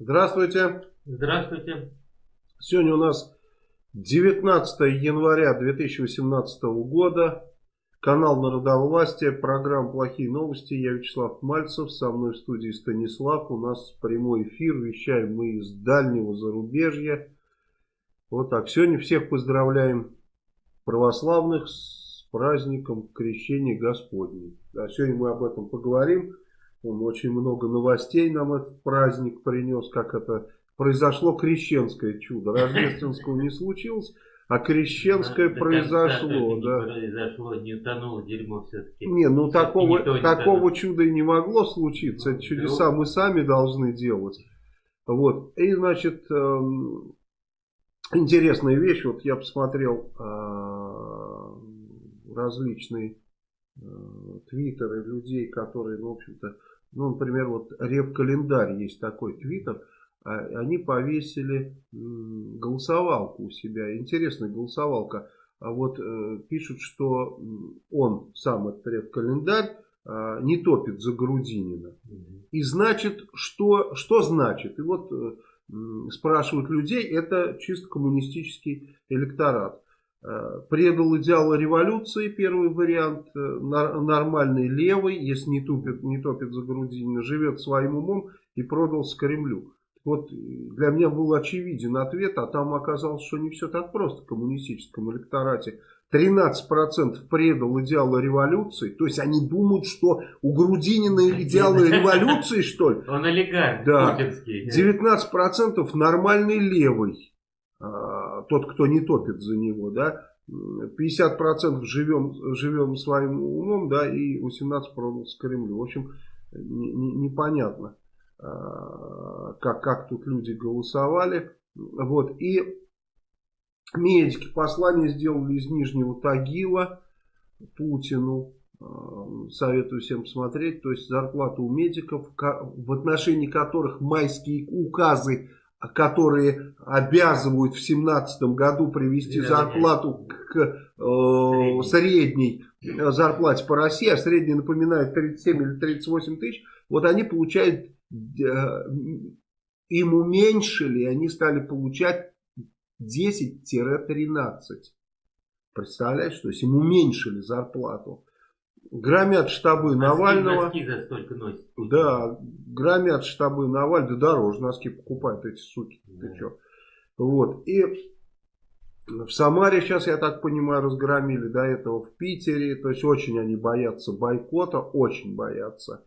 Здравствуйте. Здравствуйте. Сегодня у нас 19 января 2018 года. Канал Народовластия, программа «Плохие новости». Я Вячеслав Мальцев, со мной в студии Станислав. У нас прямой эфир, вещаем мы из дальнего зарубежья. Вот так. Сегодня всех поздравляем православных с праздником Крещения Господней. Да, сегодня мы об этом поговорим. Он очень много новостей нам этот праздник принес, как это произошло крещенское чудо. Рождественского не случилось, а крещенское произошло. Да. произошло, не утонуло дерьмо все-таки. Не, ну такого, не такого чуда и не могло случиться. Ну, чудеса мы сами должны делать. Вот. И, значит, эм, интересная вещь. Вот я посмотрел э, различные э, твиттеры людей, которые, ну, в общем-то, ну, например, вот Рев-календарь есть такой твиттер, а, они повесили голосовалку у себя. Интересная голосовалка. А вот э, пишут, что он, сам этот Рев-календарь, э, не топит за Грудинина. И значит, что, что значит? И вот э, спрашивают людей, это чисто коммунистический электорат. Э, предал идеалы революции, первый вариант, э, нормальный левый, если не тупит, не топит за Грудинина, живет своим умом и продался Кремлю. Вот для меня был очевиден ответ, а там оказалось, что не все так просто в коммунистическом электорате. 13% предал идеалы революции, то есть они думают, что у Грудинина идеалы революции, что ли? Он олигарх, да. 19% нормальный левый. Тот, кто не топит за него, да, 50% живем, живем своим умом, да, и 18% продался Кремлю. В общем, не, не, непонятно, а, как, как тут люди голосовали. Вот, и медики послание сделали из Нижнего Тагила Путину. А, советую всем посмотреть. То есть зарплата у медиков, в отношении которых майские указы которые обязывают в 2017 году привести зарплату к э, средней зарплате по России, а средняя, напоминает 37 или 38 тысяч, вот они получают, э, им уменьшили, они стали получать 10-13. Представляешь, то есть им уменьшили зарплату. Громят штабы Навального. Носки за столько носят. Да, громят штабы Навального. Да дороже носки покупают эти суки. Да. Ты чё? Вот. И в Самаре сейчас, я так понимаю, разгромили. До этого в Питере. То есть очень они боятся бойкота. Очень боятся.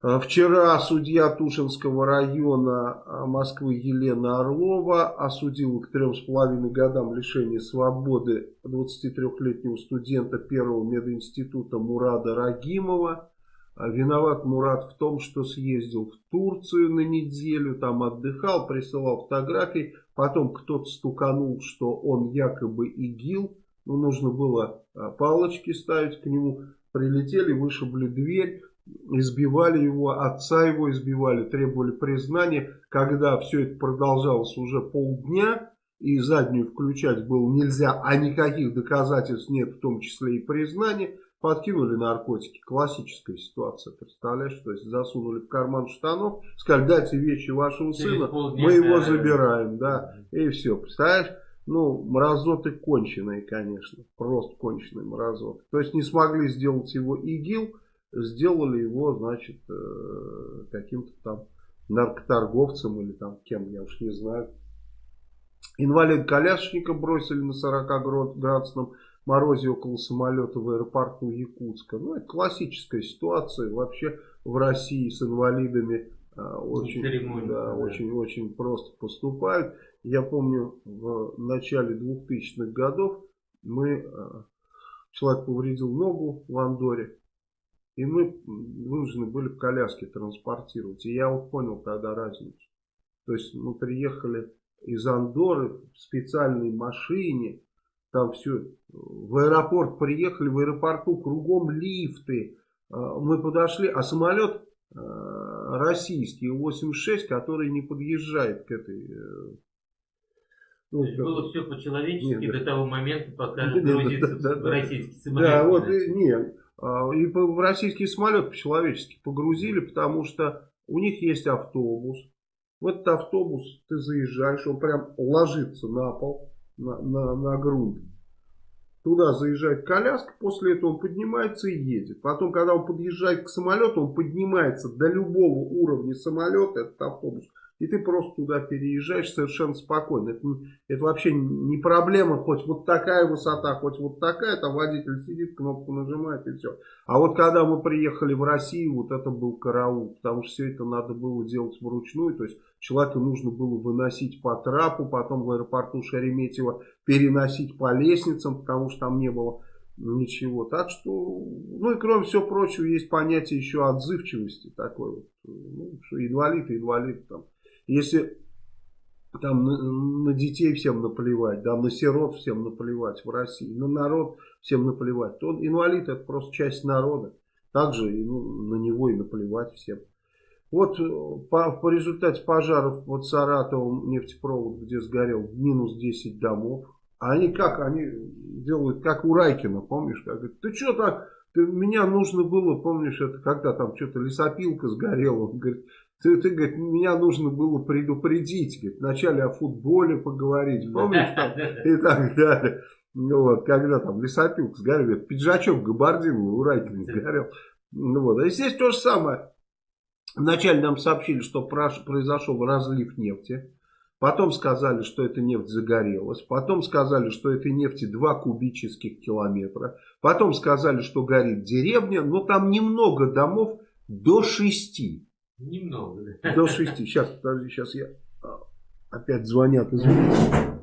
А вчера судья Тушинского района а, Москвы Елена Орлова осудила к трем с половиной годам лишения свободы 23-летнего студента первого мединститута Мурада Рагимова. А виноват Мурат в том, что съездил в Турцию на неделю, там отдыхал, присылал фотографии. Потом кто-то стуканул, что он якобы ИГИЛ. Ну, нужно было палочки ставить к нему. Прилетели, вышибли дверь избивали его, отца его избивали, требовали признания. Когда все это продолжалось уже полдня, и заднюю включать было нельзя, а никаких доказательств нет, в том числе и признания, подкинули наркотики. Классическая ситуация, представляешь? То есть засунули в карман штанов, сказали, дайте вещи вашего сына, мы его забираем, да, и все, представляешь? Ну, мразоты конченые, конечно, просто конченые мразоты. То есть не смогли сделать его ИГИЛ, сделали его, значит, э, каким-то там наркоторговцем или там кем, я уж не знаю. Инвалид-колясочника бросили на 40-градусном морозе около самолета в аэропорту Якутска. Ну, это классическая ситуация вообще в России с инвалидами. Э, очень, да, да. очень, очень просто поступают. Я помню, в начале 2000-х годов мы, э, человек повредил ногу в Андоре, и мы вынуждены были в коляске транспортировать. И я вот понял тогда разницу. То есть мы приехали из Андоры в специальной машине. Там все. В аэропорт приехали, в аэропорту кругом лифты. А, мы подошли, а самолет а, российский 86, который не подъезжает к этой э, ну, То было все по-человечески до того момента, пока грузится да, да, российский самолет. Да, вот, нет. А, и в российский самолет по-человечески погрузили, потому что у них есть автобус, В этот автобус ты заезжаешь, он прям ложится на пол, на, на, на грунт. Туда заезжает коляска, после этого он поднимается и едет. Потом, когда он подъезжает к самолету, он поднимается до любого уровня самолета, этот автобус, и ты просто туда переезжаешь совершенно спокойно. Это, это вообще не проблема, хоть вот такая высота, хоть вот такая, там водитель сидит, кнопку нажимает и все. А вот когда мы приехали в Россию, вот это был караул, потому что все это надо было делать вручную, то есть человеку нужно было выносить по трапу, потом в аэропорту Шереметьево переносить по лестницам, потому что там не было ничего. Так что, ну и кроме всего прочего, есть понятие еще отзывчивости такой вот, ну, что инвалид инвалид там. Если там на, на детей всем наплевать, да, на сирот всем наплевать в России, на народ всем наплевать, то инвалид это просто часть народа. Также ну, на него и наплевать всем. Вот э, по, по результате пожаров вот Саратовом нефтепровод, где сгорел, минус 10 домов. А они как? Они делают, как у Райкина, помнишь? Как, говорит, ты что так? Ты, меня нужно было, помнишь, это когда там что-то лесопилка сгорела. Он говорит, ты, ты, говорит, меня нужно было предупредить, говорит, вначале о футболе поговорить, помнишь, там, и так далее. Ну вот, когда там лесопилка сгорел, пиджачок габардиновый у Райкина сгорел. Ну вот, а здесь то же самое. Вначале нам сообщили, что произошел разлив нефти. Потом сказали, что эта нефть загорелась. Потом сказали, что этой нефти 2 кубических километра. Потом сказали, что горит деревня. Но там немного домов до 6. Немного. До шести. Сейчас, подожди, сейчас я... А, опять звонят, извините.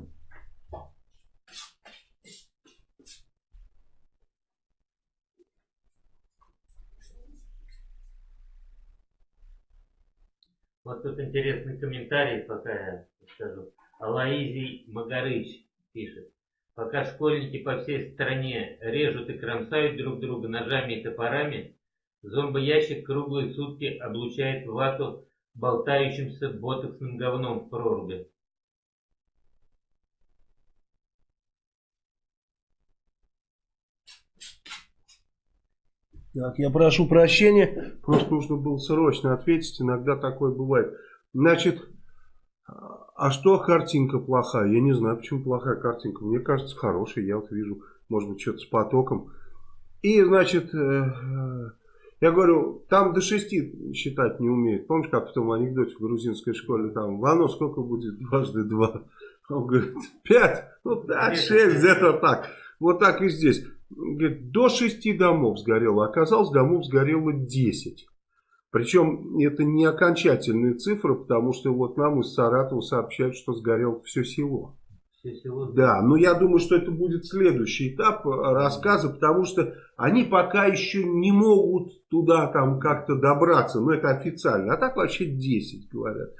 Вот тут интересный комментарий, пока я скажу. Алаизий Магарыч пишет. Пока школьники по всей стране режут и кромсают друг друга ножами и топорами, Зомбоящик круглые сутки облучает вату болтающимся ботоксным говном в проруби. Так, я прошу прощения, просто нужно было срочно ответить, иногда такое бывает. Значит, а что картинка плохая? Я не знаю, почему плохая картинка. Мне кажется, хорошая, я вот вижу, может быть, что-то с потоком. И, значит, э, я говорю, там до шести считать не умеют. Помнишь, как в том анекдоте в грузинской школе, там, Вано, сколько будет дважды два? Он говорит, пять, ну да, шесть, где-то так. Вот так и здесь. Говорит, до шести домов сгорело. Оказалось, домов сгорело десять. Причем это не окончательные цифры, потому что вот нам из Саратова сообщают, что сгорело все село. Да, но я думаю, что это будет следующий этап э, рассказа, потому что они пока еще не могут туда там как-то добраться, но это официально, а так вообще 10 говорят.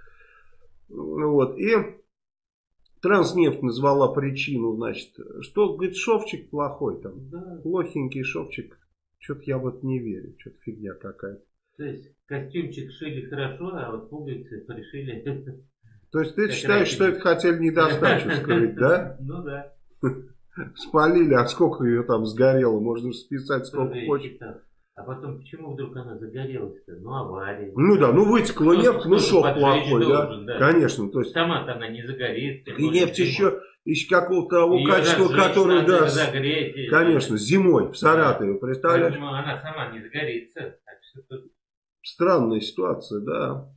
Вот, и Транснефть назвала причину, значит, что, говорит, шовчик плохой там, да. плохенький шовчик, что-то я вот не верю, что-то фигня какая-то. То есть костюмчик шили хорошо, а вот пуговицы пришили То есть ты считаешь, что это хотели недостачу скрыть, да? Ну да. Спалили, а сколько ее там сгорело, можно списать сколько хочешь. А потом, почему вдруг она загорелась-то? Ну, авария. Ну да, ну вытекла нефть, ну шок плохой, да? да? Конечно. То есть... Сама-то она не загорится. И нефть еще, еще какого-то того Ее качества, которое, да, загреть, конечно, зимой в Саратове, да. представляешь? Поэтому она сама не загорится. Так что... Странная ситуация, да.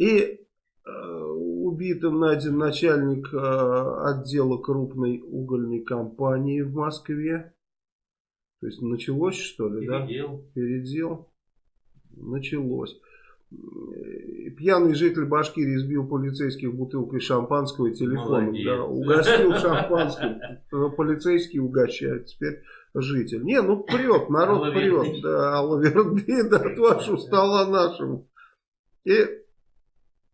И э, убитым найден начальник э, отдела крупной угольной компании в Москве. То есть началось что ли, Передел. да? Передел. Началось. Пьяный житель Башкирии избил полицейских бутылкой шампанского и телефоном. Да, угостил шампанским. Полицейский угощает. Теперь житель. Не, ну прет, народ прет. Да, Алла да, от вашего стола нашему. И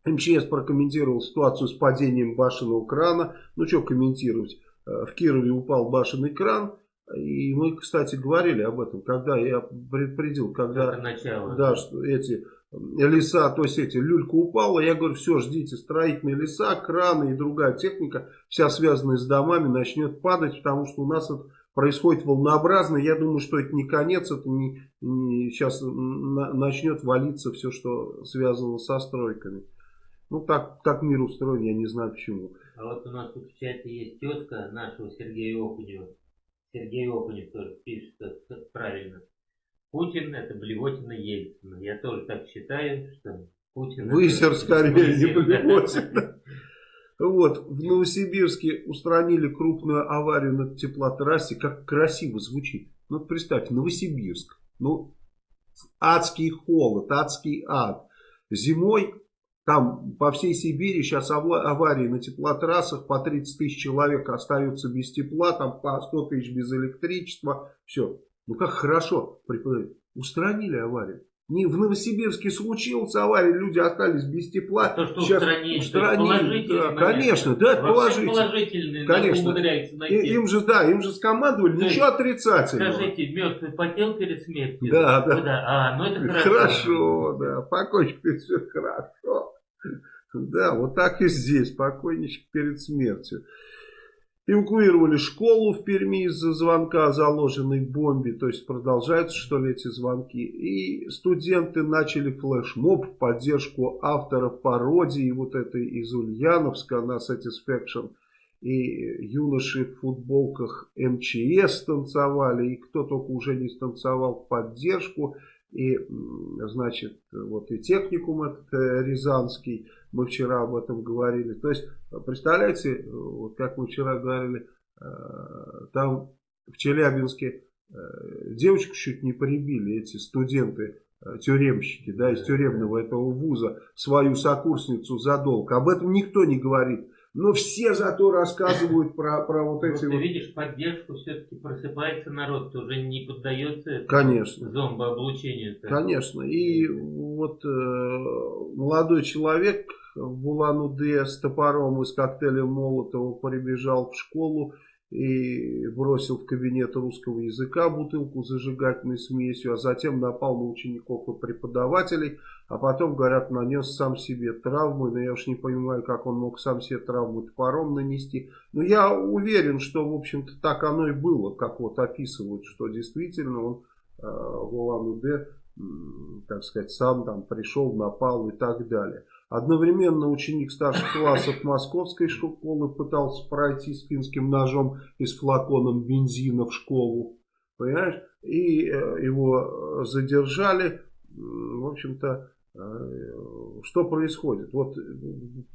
МЧС прокомментировал ситуацию с падением башенного крана. Ну, что комментировать? Э, в Кирове упал башенный кран. И мы, кстати, говорили об этом, когда я предупредил, когда начало. Да, что эти леса, то есть эти, люлька упала, я говорю, все, ждите, строительные леса, краны и другая техника, вся связанная с домами, начнет падать, потому что у нас это происходит волнообразно. Я думаю, что это не конец, это не, не сейчас на, начнет валиться все, что связано со стройками. Ну, так, так мир устроен, я не знаю почему. А вот у нас тут в чате есть тетка нашего Сергея Окунева. Сергей Окунев тоже пишет правильно. Путин это блевотина Ельцина. Я тоже так считаю, что Путин... Высер скорее, не блевотина. Вот, в Новосибирске устранили крупную аварию на теплотрассе. Как красиво звучит. Ну, представь, Новосибирск. Ну, адский холод, адский ад. Зимой там по всей Сибири сейчас аварии на теплотрассах, по 30 тысяч человек остаются без тепла, там по 100 тысяч без электричества. Все. Ну как хорошо. Устранили аварию. Не в Новосибирске случилась авария, люди остались без тепла. То, что Сейчас устранили, устранили да, конечно, да, это положительно. конечно. И, им же, да, им же скомандовали, То ничего отрицательного. Скажите, мертвый потел перед смертью? Да, да. да. А, ну это хорошо. Хорошо, да, покончик все хорошо. Да, вот так и здесь, покойничек перед смертью. Эвакуировали школу в Перми из-за звонка о заложенной бомбе. То есть продолжаются что ли эти звонки. И студенты начали флешмоб в поддержку авторов пародии вот этой из Ульяновска на Satisfaction. И юноши в футболках МЧС танцевали. И кто только уже не станцевал в поддержку. И, значит, вот и техникум этот э, Рязанский, мы вчера об этом говорили. То есть, представляете, вот как мы вчера говорили, э, там в Челябинске э, девочку чуть не прибили эти студенты, тюремщики, да, из тюремного этого вуза, свою сокурсницу за долг. Об этом никто не говорит. Но все зато рассказывают про, про вот эти... Ты вот... видишь, поддержку все-таки просыпается народ, уже не поддается Конечно. зомбооблучению. -то. Конечно. И вот э, молодой человек в Улан-Удэ с топором и с коктейлем Молотова прибежал в школу и бросил в кабинет русского языка бутылку с зажигательной смесью, а затем напал на учеников и преподавателей, а потом, говорят, нанес сам себе травмы, но я уж не понимаю, как он мог сам себе травму топором нанести. Но я уверен, что, в общем-то, так оно и было, как вот описывают, что действительно он э, в Улан-Удэ, так сказать, сам там пришел, напал и так далее. Одновременно ученик старших классов московской школы пытался пройти с финским ножом и с флаконом бензина в школу. Понимаешь? И э, его задержали. В общем-то, э, что происходит? Вот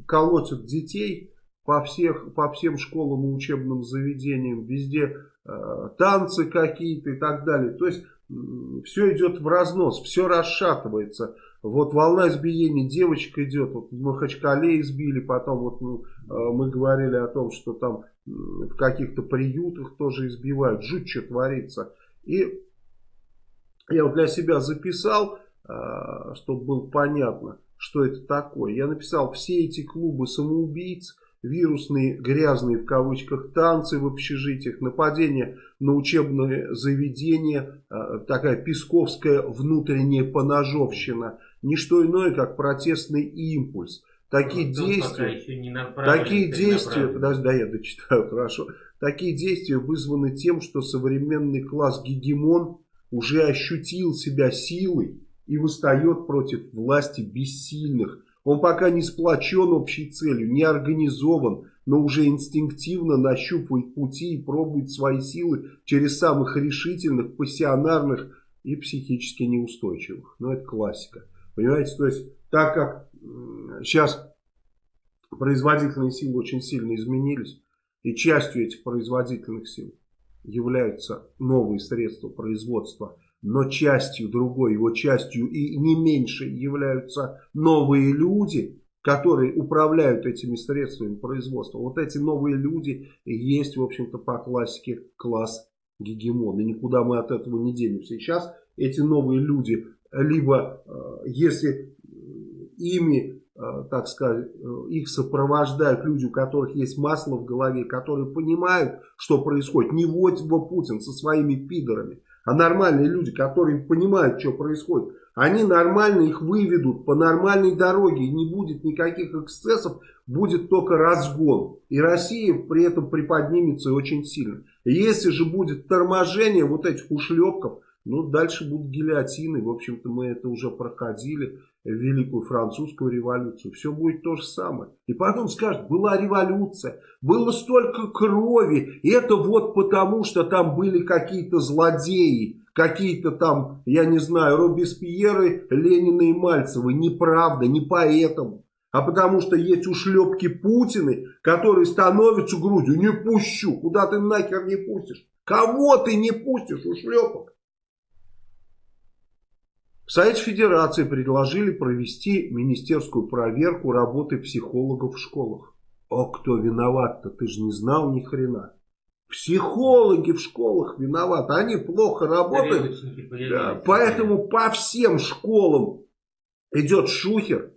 колотят детей по, всех, по всем школам и учебным заведениям. Везде э, танцы какие-то и так далее. То есть, все идет в разнос, все расшатывается. Вот волна избиений девочек идет. Вот в Махачкале избили, потом вот ну, э, мы говорили о том, что там в каких-то приютах тоже избивают. Жуть, что творится. И я вот для себя записал, э, чтобы было понятно, что это такое. Я написал, все эти клубы самоубийц, вирусные, грязные в кавычках танцы в общежитиях, нападения на учебные заведения, э, такая песковская внутренняя поножовщина, не что иное, как протестный импульс. Такие ну, действия, такие действия, подожди, да, я дочитаю, хорошо. Такие действия вызваны тем, что современный класс гегемон уже ощутил себя силой и восстает против власти бессильных, он пока не сплочен общей целью, не организован, но уже инстинктивно нащупывает пути и пробует свои силы через самых решительных, пассионарных и психически неустойчивых. Но это классика. Понимаете, то есть так как сейчас производительные силы очень сильно изменились, и частью этих производительных сил являются новые средства производства – но частью другой, его частью и не меньше являются новые люди, которые управляют этими средствами производства. Вот эти новые люди есть, в общем-то, по классике класс гегемон. И никуда мы от этого не денемся. Сейчас эти новые люди, либо э, если ими, э, так сказать, э, их сопровождают люди, у которых есть масло в голове, которые понимают, что происходит, не вот Путин со своими пидорами, а нормальные люди, которые понимают, что происходит. Они нормально их выведут по нормальной дороге. Не будет никаких эксцессов, будет только разгон. И Россия при этом приподнимется очень сильно. Если же будет торможение вот этих ушлепков, ну дальше будут гильотины. В общем-то мы это уже проходили. Великую французскую революцию. Все будет то же самое. И потом скажут, была революция, было столько крови. И это вот потому, что там были какие-то злодеи какие-то там, я не знаю, Робеспьеры, Ленины и Мальцевы. Неправда, не поэтому. А потому что есть ушлепки Путины, которые становятся грудью. Не пущу. Куда ты нахер не пустишь? Кого ты не пустишь, ушлепок? В Совете Федерации предложили провести министерскую проверку работы психологов в школах. О, кто виноват-то? Ты же не знал ни хрена. Психологи в школах виноваты, они плохо работают. Да, поэтому по всем школам идет шухер.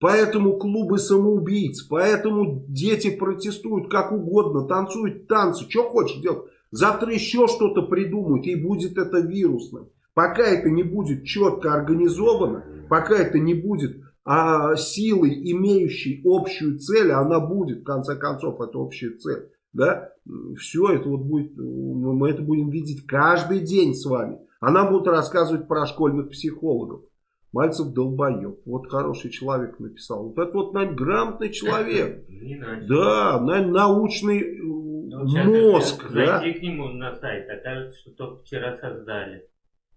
Поэтому клубы самоубийц, поэтому дети протестуют как угодно, танцуют танцы, что хочешь делать. Завтра еще что-то придумают и будет это вирусным. Пока это не будет четко организовано, пока это не будет а, силой, имеющей общую цель, а она будет, в конце концов, это общая цель да, все это вот будет, мы это будем видеть каждый день с вами. А нам будут рассказывать про школьных психологов. Мальцев долбоеб. Вот хороший человек написал. Вот это вот, наверное, грамотный человек. Да, наверное, научный ну, мозг. Зайти да? к нему на сайт, окажется, что только вчера создали.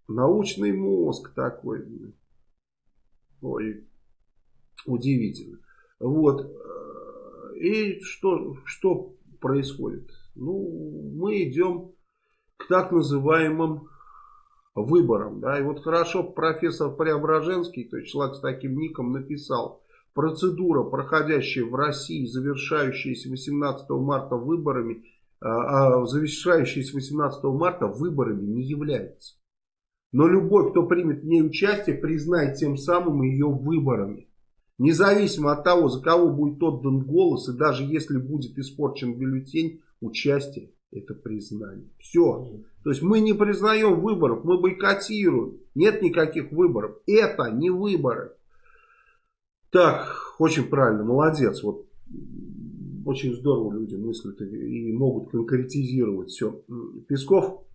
Научный мозг такой. Ой, удивительно. Вот. И что, что происходит? Ну, мы идем к так называемым выборам. Да? И вот хорошо профессор Преображенский, то есть человек с таким ником, написал, процедура, проходящая в России, завершающаяся 18 марта выборами, а, а завершающаяся 18 марта выборами не является. Но любой, кто примет в ней участие, признает тем самым ее выборами. Независимо от того, за кого будет отдан голос, и даже если будет испорчен бюллетень, участие – это признание. Все. То есть мы не признаем выборов, мы бойкотируем. Нет никаких выборов. Это не выборы. Так, очень правильно, молодец. Вот очень здорово люди мыслят и могут конкретизировать все. Песков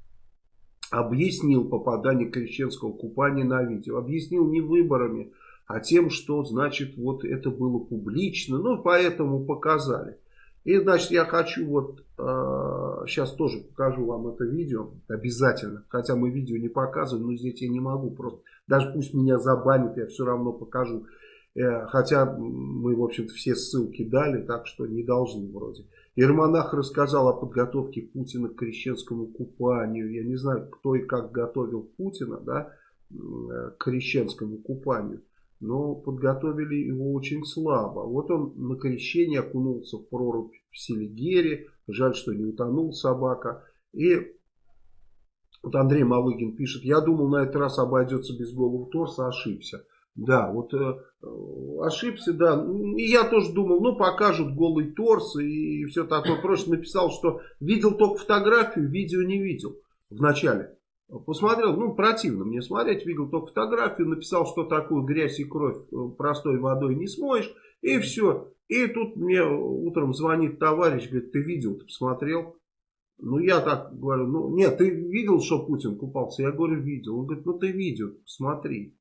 объяснил попадание крещенского купания на видео. Объяснил не выборами, а тем, что, значит, вот это было публично, ну, поэтому показали. И, значит, я хочу вот, э, сейчас тоже покажу вам это видео, обязательно, хотя мы видео не показываем, но здесь я не могу, просто, даже пусть меня забанят, я все равно покажу. Э, хотя мы, в общем-то, все ссылки дали, так что не должны вроде. Ермонах рассказал о подготовке Путина к крещенскому купанию. Я не знаю, кто и как готовил Путина да, э, к крещенскому купанию но подготовили его очень слабо. Вот он на крещение окунулся в прорубь в Селигере, жаль, что не утонул собака. И вот Андрей Малыгин пишет, я думал, на этот раз обойдется без голого торса, ошибся. Да, вот э, ошибся, да. И я тоже думал, ну покажут голый торс и все такое. Просто написал, что видел только фотографию, видео не видел в начале. Посмотрел, ну противно мне смотреть, видел только фотографию, написал, что такую грязь и кровь э, простой водой не смоешь, и все. И тут мне утром звонит товарищ, говорит, ты видел, ты посмотрел? Ну я так говорю, ну нет, ты видел, что Путин купался? Я говорю, видел. Он говорит, ну ты видел, посмотри.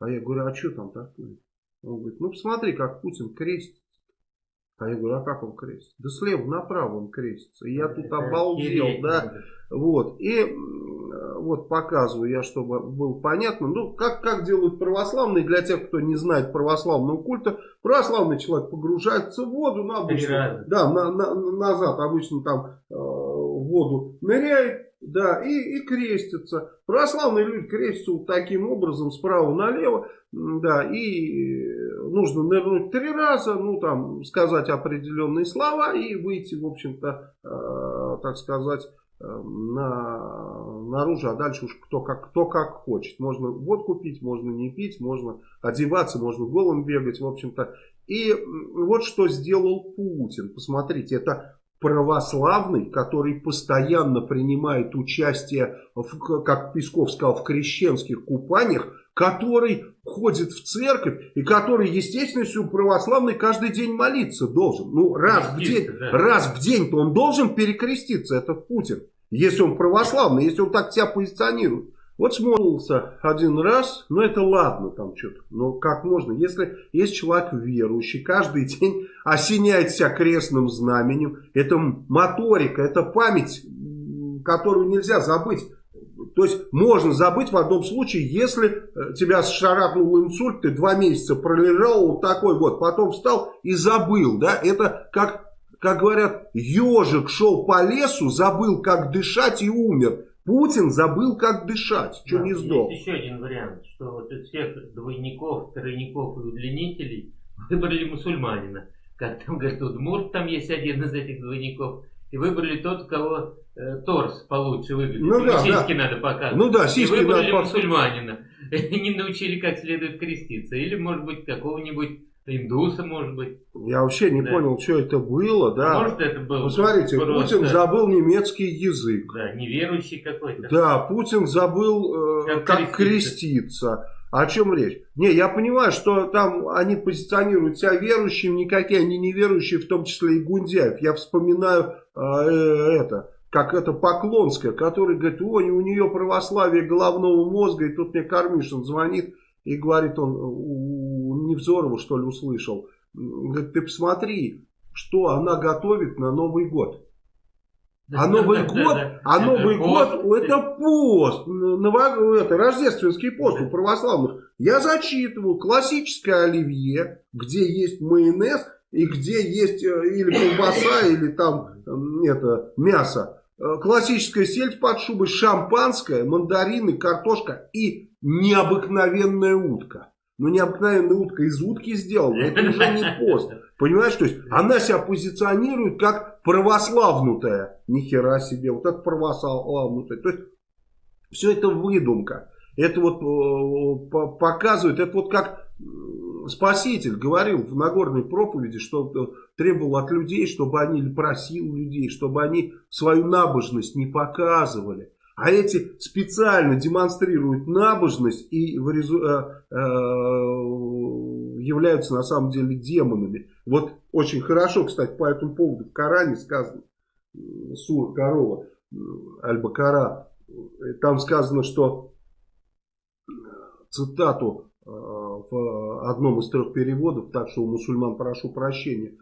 А я говорю, а что там такое? Он говорит, ну посмотри, как Путин крестится. А я говорю, а как он крестится? Да слева направо он крестится. И я тут обалдел, да. Вот. И вот показываю я, чтобы было понятно. Ну, как, как делают православные, для тех, кто не знает православного культа, православный человек погружается в воду, на обычно, да, на, на, назад обычно там э, в воду ныряет, да, и, и крестится. Православные люди крестятся вот таким образом, справа налево, да, и нужно нырнуть три раза, ну, там, сказать определенные слова и выйти, в общем-то, э, так сказать, Эм, на, наружу, а дальше уж кто как, кто как хочет. Можно водку пить, можно не пить, можно одеваться, можно голым бегать, в общем-то. И вот что сделал Путин. Посмотрите, это православный, который постоянно принимает участие, в, как Песков сказал, в крещенских купаниях, который ходит в церковь и который, естественно, православный каждый день молиться должен. Ну, раз в день, да. раз в день-то он должен перекреститься, это Путин. Если он православный, если он так себя позиционирует. Вот смолился один раз, ну это ладно там что-то, но как можно, если есть человек верующий, каждый день осеняет себя крестным знаменем, это моторика, это память, которую нельзя забыть. То есть можно забыть в одном случае, если э, тебя шарахнул инсульт, ты два месяца пролежал вот такой вот, потом встал и забыл, да, это как, как говорят, ежик шел по лесу, забыл как дышать и умер. Путин забыл, как дышать, что да, не сдох. Есть еще один вариант, что вот из всех двойников, тройников и удлинителей выбрали мусульманина. Как там говорят, Удмурт, там есть один из этих двойников. И выбрали тот, у кого э, торс получше выглядит. Ну, да, сиськи да. надо показывать. Ну да, сиськи и выбрали надо мусульманина. Не научили, как следует креститься. Или, может быть, какого-нибудь Индусы, может быть. Я вообще не да. понял, что это было, да. Может, это было. Посмотрите, просто... Путин забыл немецкий язык. Да, неверующий какой-то. Да, Путин забыл, э, как, как креститься. О чем речь? Не, я понимаю, что там они позиционируют себя верующими, никакие они не верующие, в том числе и Гундяев. Я вспоминаю э, это, как это Поклонская, который говорит, ой, у нее православие головного мозга, и тут мне Кармишин звонит и говорит он, Невзорову, что ли, услышал. Говорит, ты посмотри, что она готовит на Новый год. А Новый год, а Новый год, это пост, это рождественский пост у православных. Я зачитывал классическое оливье, где есть майонез и где есть э, или колбаса, или там это мясо. Э, классическая сельдь под шубой, шампанское, мандарины, картошка и необыкновенная утка. Ну, необыкновенная утка из утки сделана, это уже не пост. Понимаешь, то есть она себя позиционирует как православнутая. Нихера себе, вот это православнутая. То есть все это выдумка. Это вот э, показывает, это вот как Спаситель говорил в Нагорной проповеди, что э, требовал от людей, чтобы они, просил людей, чтобы они свою набожность не показывали. А эти специально демонстрируют набожность и э, э, являются на самом деле демонами. Вот очень хорошо, кстати, по этому поводу в Коране сказано, Сур Корова, Аль-Бакара, там сказано, что цитату э, в одном из трех переводов, так что у мусульман прошу прощения,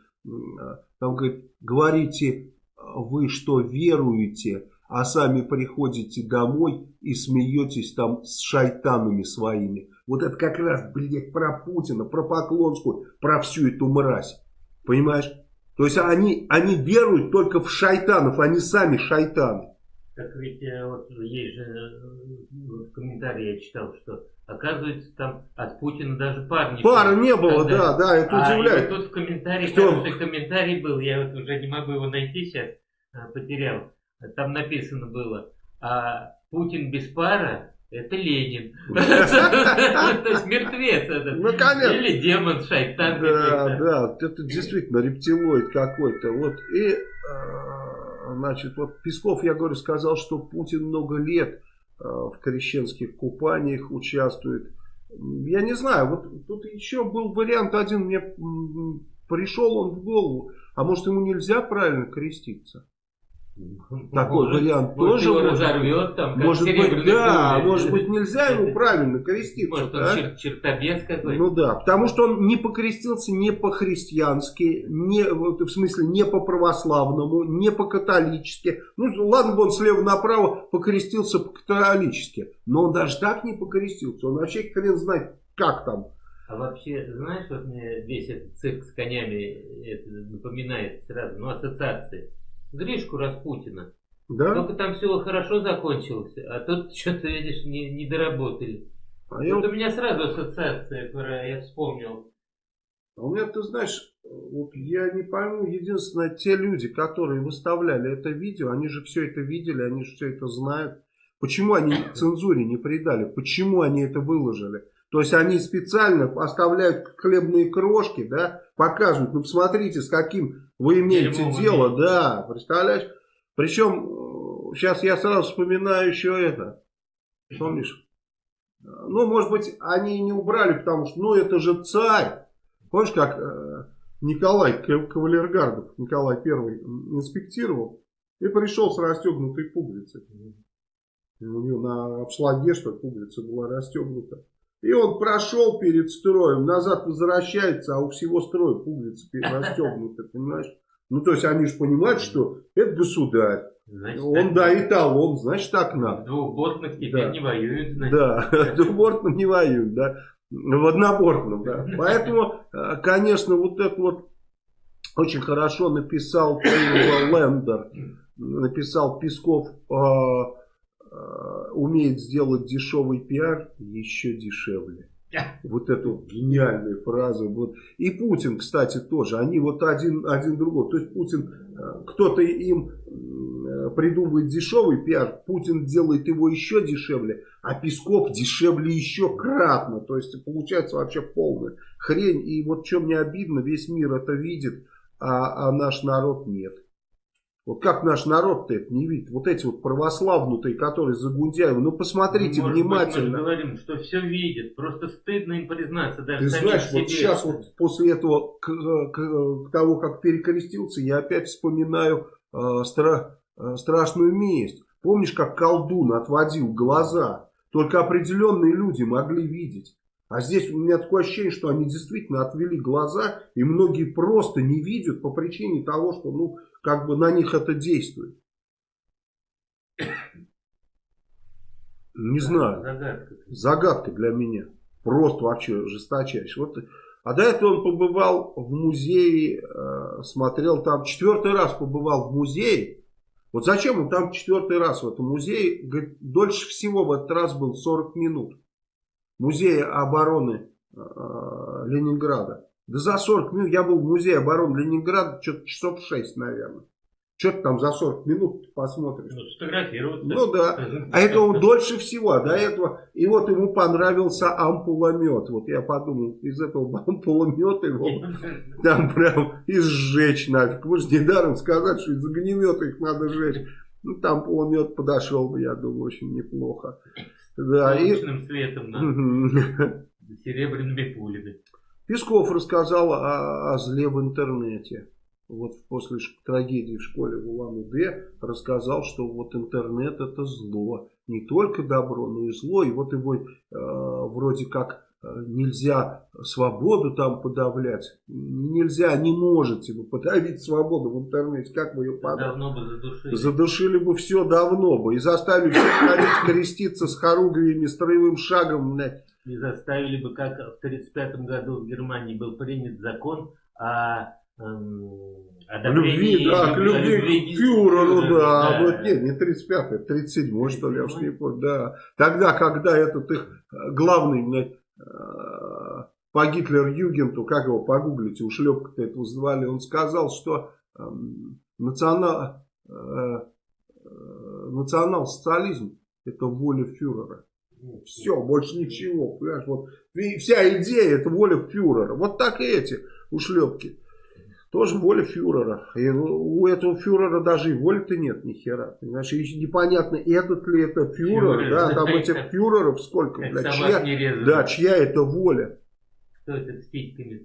там говорит, говорите вы, что веруете, а сами приходите домой и смеетесь там с шайтанами своими. Вот это как раз, блядь, про Путина, про Поклонскую, про всю эту мразь. Понимаешь? То есть они, они веруют только в шайтанов, они сами шайтаны. Так ведь э, вот есть же э, в комментарии я читал, что оказывается там от Путина даже пар не было, да, да, это а, удивляет. Тут в комментарии, что? комментарий был, я вот уже не могу его найти сейчас, а, потерял. Там написано было, а Путин без пара это Ленин. То есть мертвец этот. Ну, конечно. Или демон, шайтан. Да, да, это действительно рептилоид какой-то. Вот и, а, значит, вот Песков, я говорю, сказал, что Путин много лет а, в крещенских купаниях участвует. Я не знаю, вот тут еще был вариант один, мне пришел он в голову. А может ему нельзя правильно креститься? Такой может, вариант может, тоже может, разорвет, там, может быть, да, пуля. может быть нельзя ему правильно креститься. Может он чер чертобес какой-то. Ну да, потому что он не покрестился не по-христиански, не, в смысле не по-православному, не по-католически. Ну ладно бы он слева направо покрестился по-католически, но он даже так не покрестился, он вообще хрен знает как там. А вообще, знаешь, вот мне весь этот цирк с конями это напоминает сразу, ну ассоциации. Гришку Распутина. Да? Только там все хорошо закончилось, а тут что-то, видишь, не, не доработали. А вот я... у меня сразу ассоциация, которая я вспомнил. А у меня, ты знаешь, вот я не пойму, единственное, те люди, которые выставляли это видео, они же все это видели, они же все это знают. Почему они цензуре не придали? Почему они это выложили? То есть они специально оставляют хлебные крошки, да, показывают, ну посмотрите, с каким вы имеете Дерьмо дело, да, представляешь? Причем, сейчас я сразу вспоминаю еще это, помнишь, Ну, может быть, они и не убрали, потому что, ну, это же царь. Помнишь, как э, Николай Кавалергардов, Николай Первый, инспектировал и пришел с расстегнутой пуговицей. У него на обшлаге, что пуговица была расстегнута. И он прошел перед строем, назад возвращается, а у всего строя пуговица расстегнута, понимаешь? Ну, то есть, они же понимают, что это государь. Значит, он, да, и талон, значит, так надо. Двухбортных теперь да. не воюют, значит. Да, двухбортных не воюют, да. В однобортном, да. Поэтому, э, конечно, вот это вот очень хорошо написал Лендер, написал Песков, э, умеет сделать дешевый пиар еще дешевле. Вот эту гениальную фразу. Вот. И Путин, кстати, тоже. Они вот один, один другой. То есть Путин, э, кто-то им э, придумывает дешевый пиар, Путин делает его еще дешевле, а Песков дешевле еще кратно. То есть получается вообще полная хрень. И вот что мне обидно, весь мир это видит, а, а наш народ нет. Вот как наш народ-то это не видит? Вот эти вот православнутые, которые за Гундяева, ну посмотрите Может внимательно. Быть, мы говорим, что все видят, просто стыдно им признаться даже Ты знаешь, себе. вот сейчас вот после этого, к, к, к того, как перекрестился, я опять вспоминаю э, стра, э, страшную месть. Помнишь, как колдун отводил глаза? Только определенные люди могли видеть. А здесь у меня такое ощущение, что они действительно отвели глаза, и многие просто не видят по причине того, что, ну, как бы на них это действует. Не знаю. Загадка. Загадка для меня. Просто вообще жесточайшая. Вот. А до этого он побывал в музее, э, смотрел там, четвертый раз побывал в музее. Вот зачем он там четвертый раз в этом музее? Говорит, дольше всего в этот раз был 40 минут. Музей обороны э, Ленинграда. Да за 40 минут я был в музее обороны Ленинграда, что-то часов 6, наверное. Что ты там за 40 минут посмотришь? Ну, сфотографироваться. Ну да. А это он дольше всего. А до этого. И вот ему понравился ампуломет. Вот я подумал, из этого ампуломета его там прям и сжечь нафиг. Вы же недаром сказать, что из огнемета их надо сжечь. Ну там ампуломет подошел бы, я думаю, очень неплохо. Да, Солнечным и... светом, да. Серебряными пулями. Песков рассказал о, о зле в интернете. Вот после трагедии в школе в Улан-Удэ рассказал, что вот интернет это зло. Не только добро, но и зло. И вот его э, вроде как э, нельзя свободу там подавлять. Нельзя, не можете вы подавить свободу в интернете. Как вы ее подавите? Давно бы задушили. Задушили бы все давно бы. И заставили всех ходить креститься с хоругвиями, строевым шагом. Блядь не заставили бы, как в 1935 году в Германии был принят закон о, эм, о любви, да, к любви, к фюреру, да. да. Вот, нет, не 35-й, 37-й, что ли, я уж не помню, да. Тогда, когда этот их э, главный, э, по Гитлер-Югенту, как его погуглите, ушлепка-то этого звали, он сказал, что э, национал, э, национал-социализм это воля фюрера. Все, больше ничего. Понимаешь? Вот, вся идея это воля фюрера. Вот так и эти ушлепки. Тоже воля фюрера. И у этого фюрера даже и воли-то нет ни хера. Понимаешь? И непонятно, этот ли это фюрер. Фюрер, да, там этих фюреров сколько. Бля, чья, да, чья это воля. Кто это с письками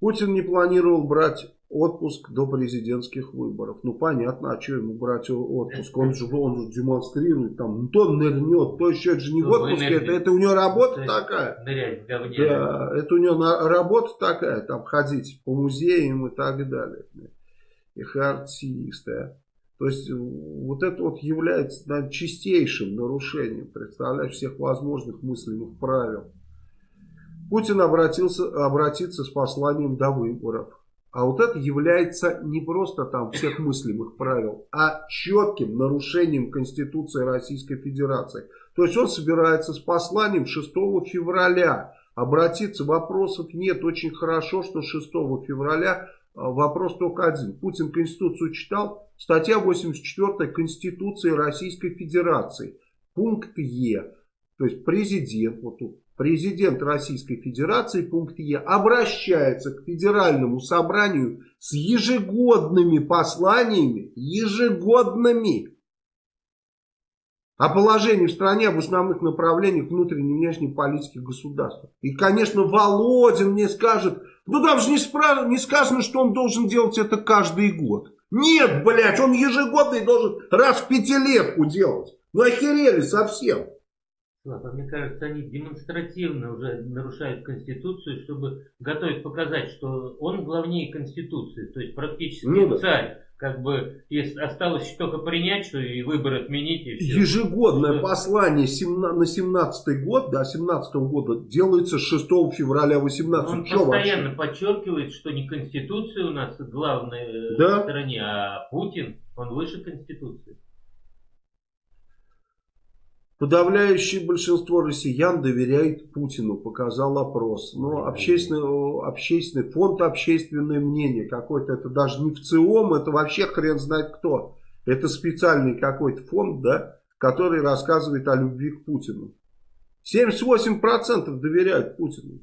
Путин не планировал брать отпуск до президентских выборов. Ну понятно, а что ему брать отпуск? Он же, он же демонстрирует, там, ну, то нырнет, то еще, это же не в отпуске, это, это у него работа такая. Нырять. Да, это у него на, работа такая, там ходить по музеям и так далее. Их артисты. То есть вот это вот является наверное, чистейшим нарушением, представляешь, всех возможных мыслимых правил. Путин обратился, обратится с посланием до выборов. А вот это является не просто там всех мыслимых правил, а четким нарушением Конституции Российской Федерации. То есть он собирается с посланием 6 февраля. Обратиться, вопросов нет. Очень хорошо, что 6 февраля а, вопрос только один. Путин Конституцию читал. Статья 84 Конституции Российской Федерации. Пункт Е. То есть президент, вот тут президент Российской Федерации, пункт Е, обращается к Федеральному собранию с ежегодными посланиями, ежегодными, о положении в стране, об основных направлениях внутренней и внешней политики государства. И, конечно, Володин мне скажет, ну там же не, спра... не сказано, что он должен делать это каждый год. Нет, блядь, он ежегодный должен раз в пятилетку делать. Ну охерели совсем. Слава, мне кажется, они демонстративно уже нарушают Конституцию, чтобы готовить показать, что он главнее Конституции, то есть практически ну, царь как бы если осталось только принять, что и выбор отменить. И все. Ежегодное что... послание на 17 год, да, 17 -го года делается 6 февраля 18 Он Что постоянно вообще? подчеркивает, что не Конституция у нас главная э, да? в стране, а Путин, он выше Конституции. Подавляющее большинство россиян доверяет Путину, показал опрос. Но общественный, общественный фонд общественное мнение какой-то, это даже не в ЦИОМ, это вообще хрен знает кто. Это специальный какой-то фонд, да, который рассказывает о любви к Путину. 78% доверяют Путину.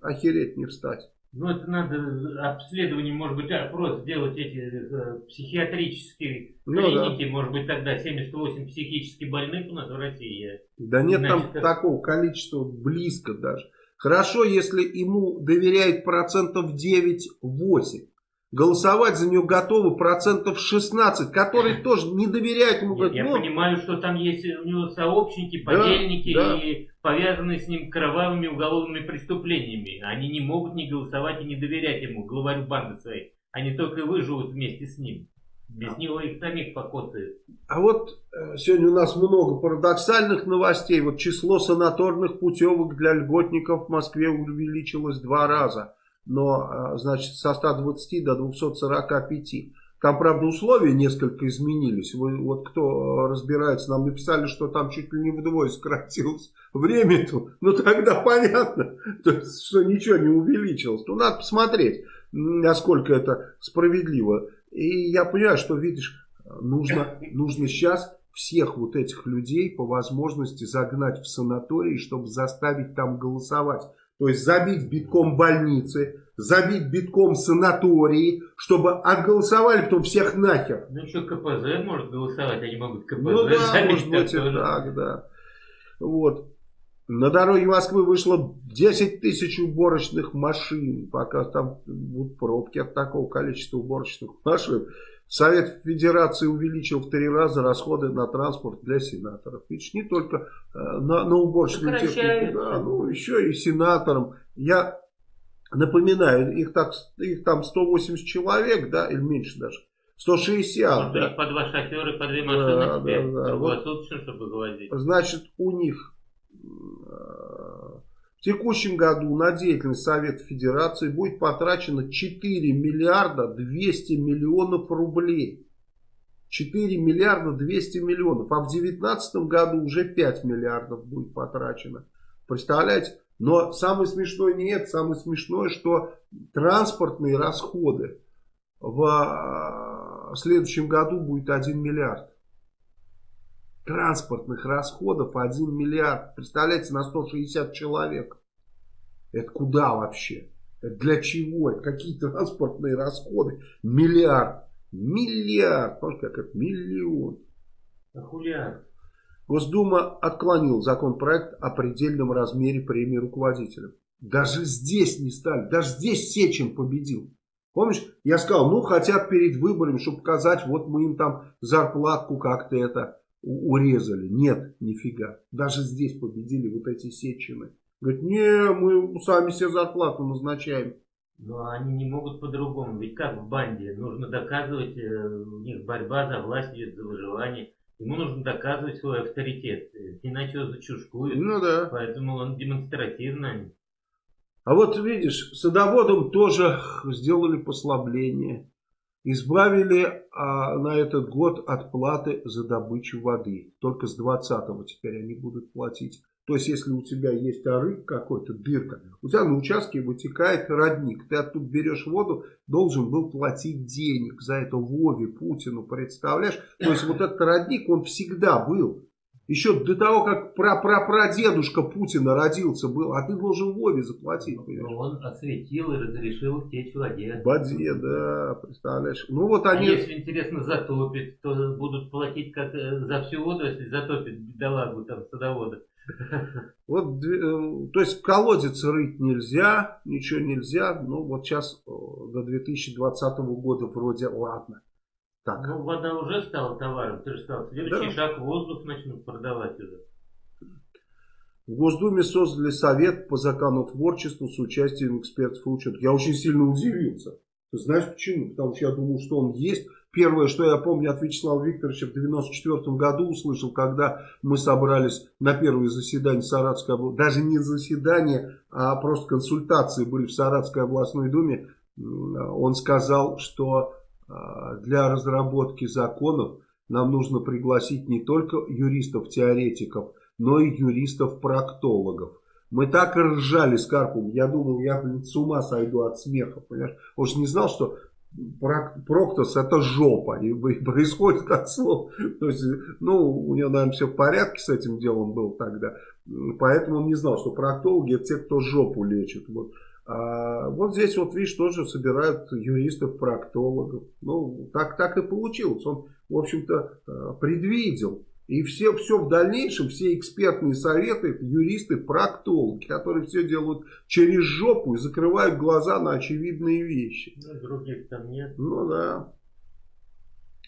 Охереть не встать. Ну, это надо обследование, может быть, опрос сделать эти э, психиатрические ну, клиники, да. может быть, тогда 78 психически больных у нас в России. Да нет Значит, там это... такого количества, близко даже. Хорошо, если ему доверяет процентов 9-8. Голосовать за нее готовы процентов 16, которые тоже не доверяют ему. Говорят, я ну, понимаю, что там есть у него сообщники, подельники да, да. и повязанные с ним кровавыми уголовными преступлениями. Они не могут не голосовать и не доверять ему, главарю банды своей. Они только выживут вместе с ним. Без него их самих покоцают. А вот э, сегодня у нас много парадоксальных новостей. Вот число санаторных путевок для льготников в Москве увеличилось два раза но, а, значит, со 120 до 245. Там, правда, условия несколько изменились. Вы, вот кто разбирается, нам написали, что там чуть ли не вдвое сократилось время. -то. Ну, тогда понятно, то есть, что ничего не увеличилось. Ну, надо посмотреть, насколько это справедливо. И я понимаю, что, видишь, нужно, нужно сейчас всех вот этих людей по возможности загнать в санаторий, чтобы заставить там голосовать. То есть забить битком больницы, забить битком санатории, чтобы отголосовали потом всех нахер. Ну еще КПЗ может голосовать, они могут КПЗ Ну да, может быть и так, да. Вот. На дороге Москвы вышло 10 тысяч уборочных машин. Пока там будут пробки от такого количества уборочных машин. Совет Федерации увеличил в три раза расходы на транспорт для сенаторов. Видишь, не только э, на, на уборочную технику, да, ну, еще и сенаторам. Я напоминаю, их, так, их там 180 человек, да, или меньше даже. 160, да. по два шофера, по две машины да, да, да. вот, чтобы. Значит, у них в текущем году на деятельность Совета Федерации будет потрачено 4 миллиарда 200 миллионов рублей. 4 миллиарда 200 миллионов. А в 2019 году уже 5 миллиардов будет потрачено. Представляете? Но самое смешное не это. Самое смешное, что транспортные расходы в а, следующем году будет 1 миллиард транспортных расходов 1 миллиард. Представляете, на 160 человек. Это куда вообще? Это для чего? Это какие транспортные расходы? Миллиард. Миллиард. Помните, как это? Миллион. Ахулиард. Госдума отклонил законопроект о предельном размере премии руководителям. Даже здесь не стали. Даже здесь Сечин победил. Помнишь, я сказал, ну хотят перед выборами, чтобы показать, вот мы им там зарплатку как-то это урезали. Нет, нифига. Даже здесь победили вот эти сечины. Говорит, не, мы сами себе зарплату назначаем. Но они не могут по-другому. Ведь как в банде? Нужно доказывать, э, у них борьба за власть идет, за выживание. Ему нужно доказывать свой авторитет. Иначе его зачушкуют. Ну да. Поэтому он демонстративно. А вот видишь, садоводам тоже сделали послабление избавили а, на этот год от платы за добычу воды. Только с 20-го теперь они будут платить. То есть, если у тебя есть арык какой-то, дырка, у тебя на участке вытекает родник. Ты оттуда берешь воду, должен был платить денег за это Вове, Путину, представляешь? То есть, вот этот родник, он всегда был. Еще до того, как пра-пра-прадедушка Путина родился был, а ты должен Вове заплатить. Ну, понимаешь? Он осветил и разрешил течь воде. В воде, да, представляешь. Ну вот а они... А если, интересно, затопит, то будут платить как э, за всю воду, если затопит бедолагу там садовода. Вот, э, то есть колодец рыть нельзя, ничего нельзя. Ну вот сейчас э, до 2020 года вроде ладно. Так. Ну, вода уже стала товаром, ты же сказал. Следующий да. шаг воздух начнут продавать уже. В Госдуме создали совет по законотворчеству с участием экспертов и ученых. Я очень сильно удивился. Ты знаешь почему? Потому что я думал, что он есть. Первое, что я помню от Вячеслава Викторовича в 94 году услышал, когда мы собрались на первое заседание Саратской области, даже не заседание, а просто консультации были в Саратской областной думе, он сказал, что для разработки законов нам нужно пригласить не только юристов-теоретиков, но и юристов-проктологов. Мы так ржали с Карпом. Я думал, я блин, с ума сойду от смеха. Понимаешь? Он же не знал, что проктос это жопа. И происходит от слов. То есть, ну, у него, наверное, все в порядке с этим делом был тогда. Поэтому он не знал, что проктологи это те, кто жопу лечит. Вот. А вот здесь вот, видишь, тоже собирают юристов-проктологов. Ну, так, так и получилось. Он, в общем-то, э, предвидел. И все, все в дальнейшем, все экспертные советы, юристы, проктологи, которые все делают через жопу и закрывают глаза на очевидные вещи. Ну, других там нет. Ну, да.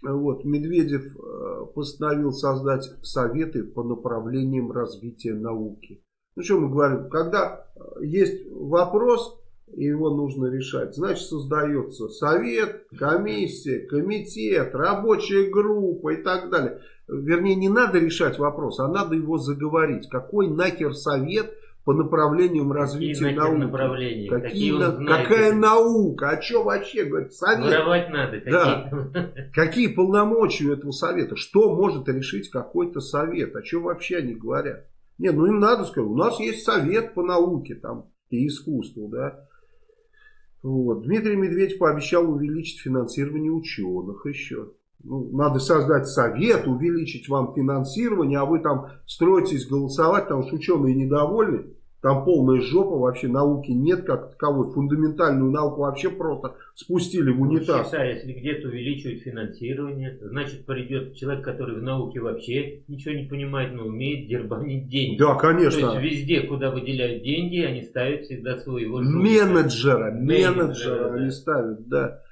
Вот, Медведев э, постановил создать советы по направлениям развития науки. Ну что мы говорим, когда э, есть вопрос, и его нужно решать, значит создается совет, комиссия, комитет, рабочая группа и так далее. Вернее, не надо решать вопрос, а надо его заговорить. Какой нахер совет по направлениям развития Какие науки? Направления? Какие, Какие на... знает, какая наука? А что вообще? Говорит, совет. Воровать надо. Какие? Да. Какие полномочия у этого совета? Что может решить какой-то совет? О чем вообще они говорят? Не, ну им надо сказать, у нас есть совет по науке там и искусству, да. Вот. Дмитрий Медведев пообещал увеличить финансирование ученых еще. Ну, надо создать совет, увеличить вам финансирование, а вы там строитесь голосовать, потому что ученые недовольны. Там полная жопа, вообще науки нет как таковой. Фундаментальную науку вообще просто спустили в унитаз. Ну, считай, если где-то увеличивают финансирование, значит придет человек, который в науке вообще ничего не понимает, но умеет дербанить деньги. Да, конечно. То есть везде, куда выделяют деньги, они ставят всегда своего Менеджера, менеджера, менеджера да. они ставят, да.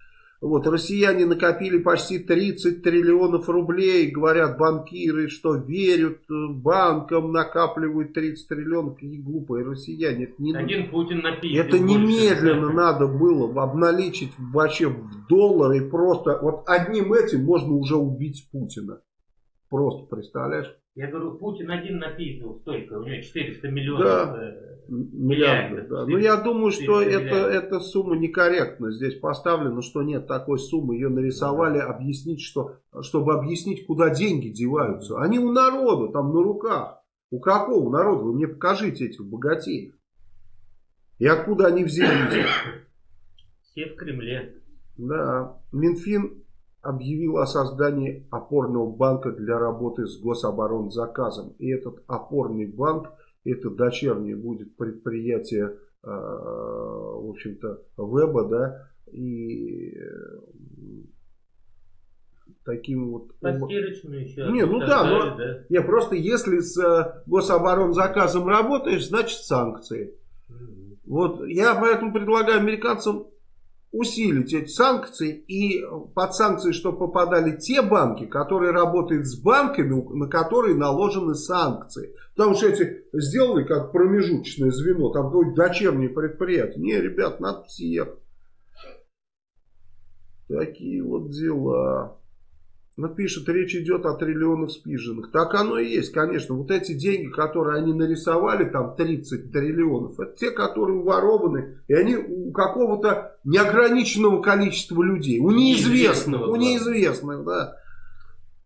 Вот, россияне накопили почти 30 триллионов рублей, говорят банкиры, что верят э, банкам, накапливают 30 триллионов. Какие глупые россияне. Это, не, Один Путин написал. Это немедленно больше. надо было обналичить вообще в доллары. Просто вот одним этим можно уже убить Путина. Просто, представляешь? Я говорю, Путин один написал столько, у него 400 миллионов. Да. Э, миллиардов. Да. Но ну, я думаю, что это, эта сумма некорректна здесь поставлена, что нет такой суммы. Ее нарисовали, объяснить, что, чтобы объяснить, куда деньги деваются. Они у народа, там на руках. У какого народа? Вы мне покажите этих богатеев. И откуда они взялись? Все в Кремле. Да. Минфин объявил о создании опорного банка для работы с гособоронзаказом. И этот опорный банк это дочернее будет предприятие, э, в общем-то, веба, да, и э, таким вот... Постирочную еще. Не, ну да, но, да? Не, просто если с э, гособоронзаказом работаешь, значит санкции. Угу. Вот я поэтому предлагаю американцам усилить эти санкции и под санкции, чтобы попадали те банки, которые работают с банками, на которые наложены санкции. Потому что эти сделали как промежуточное звено, там какое-то дочернее предприятие. Не, ребят, надо всех. Такие вот дела. Ну, пишет, речь идет о триллионах спиженных. Так оно и есть, конечно. Вот эти деньги, которые они нарисовали, там 30 триллионов, это те, которые ворованы. И они у какого-то неограниченного количества людей. У неизвестных. У неизвестных, да.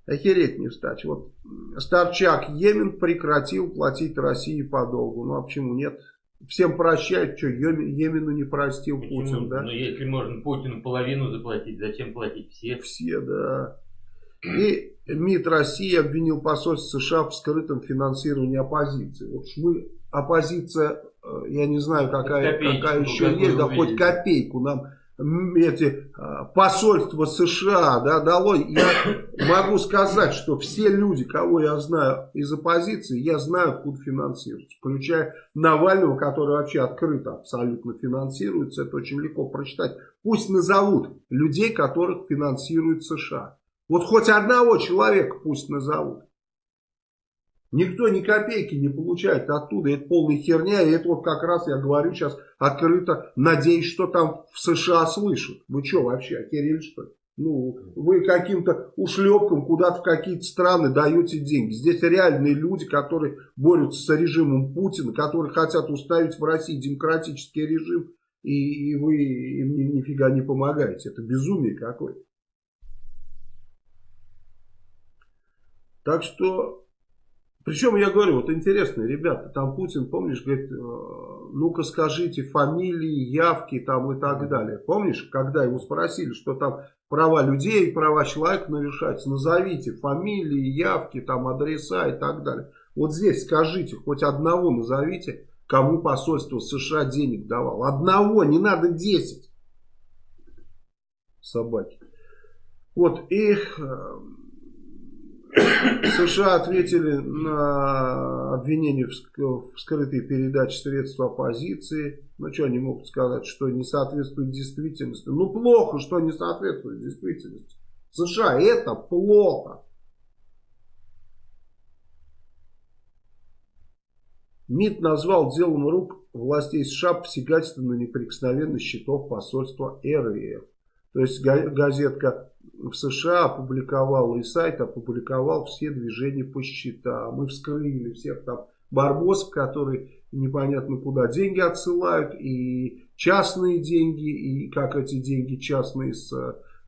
Охереть не встать. Вот Старчак, Йемен прекратил платить России по долгу. Ну а почему нет? Всем прощают, что Йемену не простил Почему? Путин, да? Ну если можно Путину половину заплатить, зачем платить все? Все, да. И МИД России обвинил посольство США в скрытом финансировании оппозиции. Вот мы, оппозиция, э, я не знаю, какая, какая еще есть, да хоть копейку нам эти а, посольства США да, дало, я могу сказать, что все люди, кого я знаю из оппозиции, я знаю, откуда финансируются. Включая Навального, который вообще открыто абсолютно финансируется. Это очень легко прочитать. Пусть назовут людей, которых финансирует США. Вот хоть одного человека пусть назовут. Никто ни копейки не получает оттуда. Это полная херня. И это вот как раз я говорю сейчас открыто. Надеюсь, что там в США слышат. Вы что вообще, охерели что ли? Ну, вы каким-то ушлепком куда-то в какие-то страны даете деньги. Здесь реальные люди, которые борются с режимом Путина, которые хотят уставить в России демократический режим, и, и вы им ни, нифига не помогаете. Это безумие какое-то. Так что причем я говорю, вот интересно, ребята, там Путин, помнишь, говорит, «Э, ну-ка скажите фамилии, явки там и так далее. Помнишь, когда его спросили, что там права людей, права человека нарушаются, назовите фамилии, явки, там адреса и так далее. Вот здесь скажите, хоть одного назовите, кому посольство США денег давал. Одного, не надо десять. Собаки. Вот, и э, США ответили на обвинение в скрытой передаче средств оппозиции. Ну, что они могут сказать, что не соответствует действительности? Ну, плохо, что не соответствует действительности. США это плохо. МИД назвал делом рук властей США посягательство на неприкосновенность счетов посольства РФ. То есть газетка в США опубликовал, и сайт опубликовал все движения по счетам. Мы вскрыли всех там барбосов, которые непонятно куда деньги отсылают, и частные деньги, и как эти деньги частные с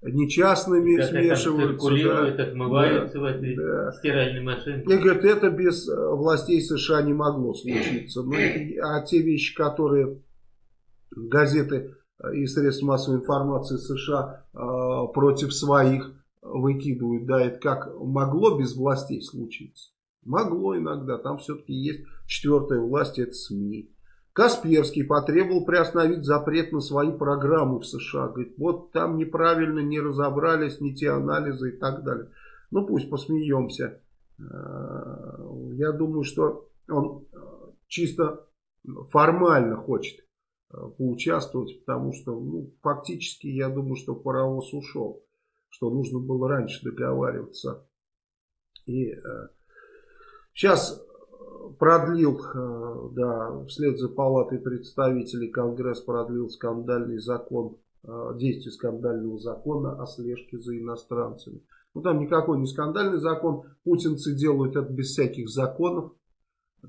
нечастными как смешиваются. Да, отмываются да, в этой да. стиральной машинке. И говорят, это без э, властей США не могло случиться. Ну, а те вещи, которые газеты и средств массовой информации США э, против своих выкидывают, да, это как могло без властей случиться? Могло иногда, там все-таки есть четвертая власть, это СМИ. Касперский потребовал приостановить запрет на свои программы в США. Говорит, вот там неправильно не разобрались, не те анализы и так далее. Ну пусть посмеемся. Э, я думаю, что он э, чисто формально хочет поучаствовать, потому что ну, фактически я думаю, что паровоз ушел, что нужно было раньше договариваться. И э, сейчас продлил, э, да, вслед за палатой представителей Конгресс продлил скандальный закон, э, действие скандального закона о слежке за иностранцами. Ну там никакой не скандальный закон, путинцы делают это без всяких законов,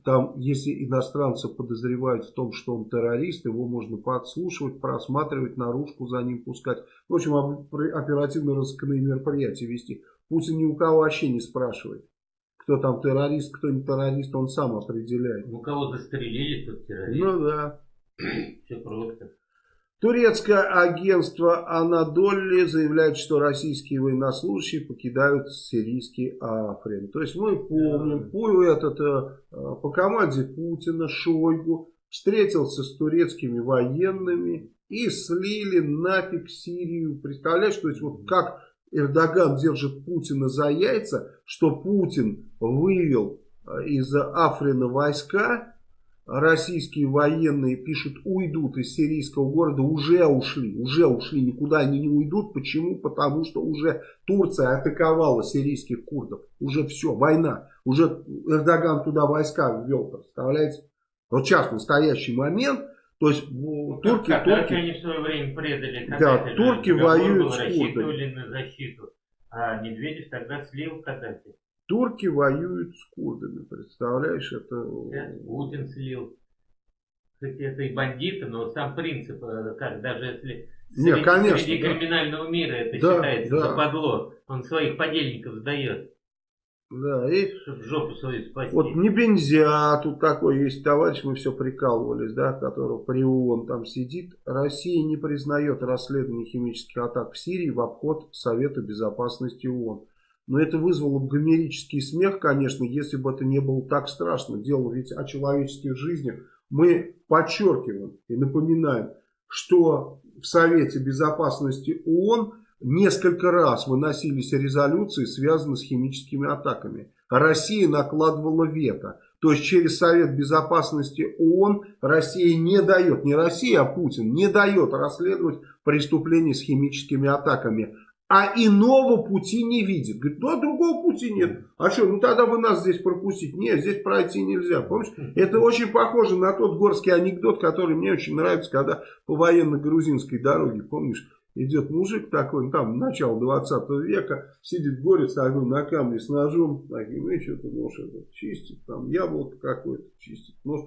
там, если иностранца подозревают в том, что он террорист, его можно подслушивать, просматривать, наружку за ним пускать. В общем, оперативно-розыскные мероприятия вести. Путин ни у кого вообще не спрашивает. Кто там террорист, кто не террорист, он сам определяет. У кого застрелили, тот террорист. Ну да. Все просто. Турецкое агентство Анадолли заявляет, что российские военнослужащие покидают сирийский Африн. То есть мы помним, по, этот, э, по команде Путина Шойгу встретился с турецкими военными и слили нафиг Сирию. Представляешь, то есть вот как Эрдоган держит Путина за яйца, что Путин вывел э, из Африна войска, российские военные пишут, уйдут из сирийского города, уже ушли, уже ушли, никуда они не уйдут. Почему? Потому что уже Турция атаковала сирийских курдов. Уже все, война. Уже Эрдоган туда войска ввел, представляете? Вот сейчас настоящий момент, то есть ну, турки... Как, турки они в свое время предали, да, турки воюют с курдами. на защиту, а Медведев тогда слил Каддафи. Турки воюют с курдами, представляешь, это... Путин слил. Кстати, это и бандиты, но сам принцип, э, как даже если Не, среди, конечно, среди да. криминального мира это да, считается да. западло, он своих подельников сдает. Да, и чтобы жопу свою спасти. Вот не бензя, тут такой есть товарищ, мы все прикалывались, да, которого при ООН там сидит. Россия не признает расследование химических атак в Сирии в обход Совета Безопасности ООН. Но это вызвало бы гомерический смех, конечно, если бы это не было так страшно. Дело ведь о человеческих жизнях. Мы подчеркиваем и напоминаем, что в Совете Безопасности ООН несколько раз выносились резолюции, связанные с химическими атаками. Россия накладывала вето. То есть через Совет Безопасности ООН Россия не дает, не Россия, а Путин, не дает расследовать преступления с химическими атаками. А иного пути не видит. Говорит, ну а другого пути нет. А что, ну тогда вы нас здесь пропустить. Нет, здесь пройти нельзя. Помнишь? Это очень похоже на тот горский анекдот, который мне очень нравится, когда по военно-грузинской дороге, помнишь, идет мужик такой, ну, там, начало 20 века, сидит горец такой на камне с ножом, таким, и что-то нож этот чистит, там, яблоко какое-то чистит, нож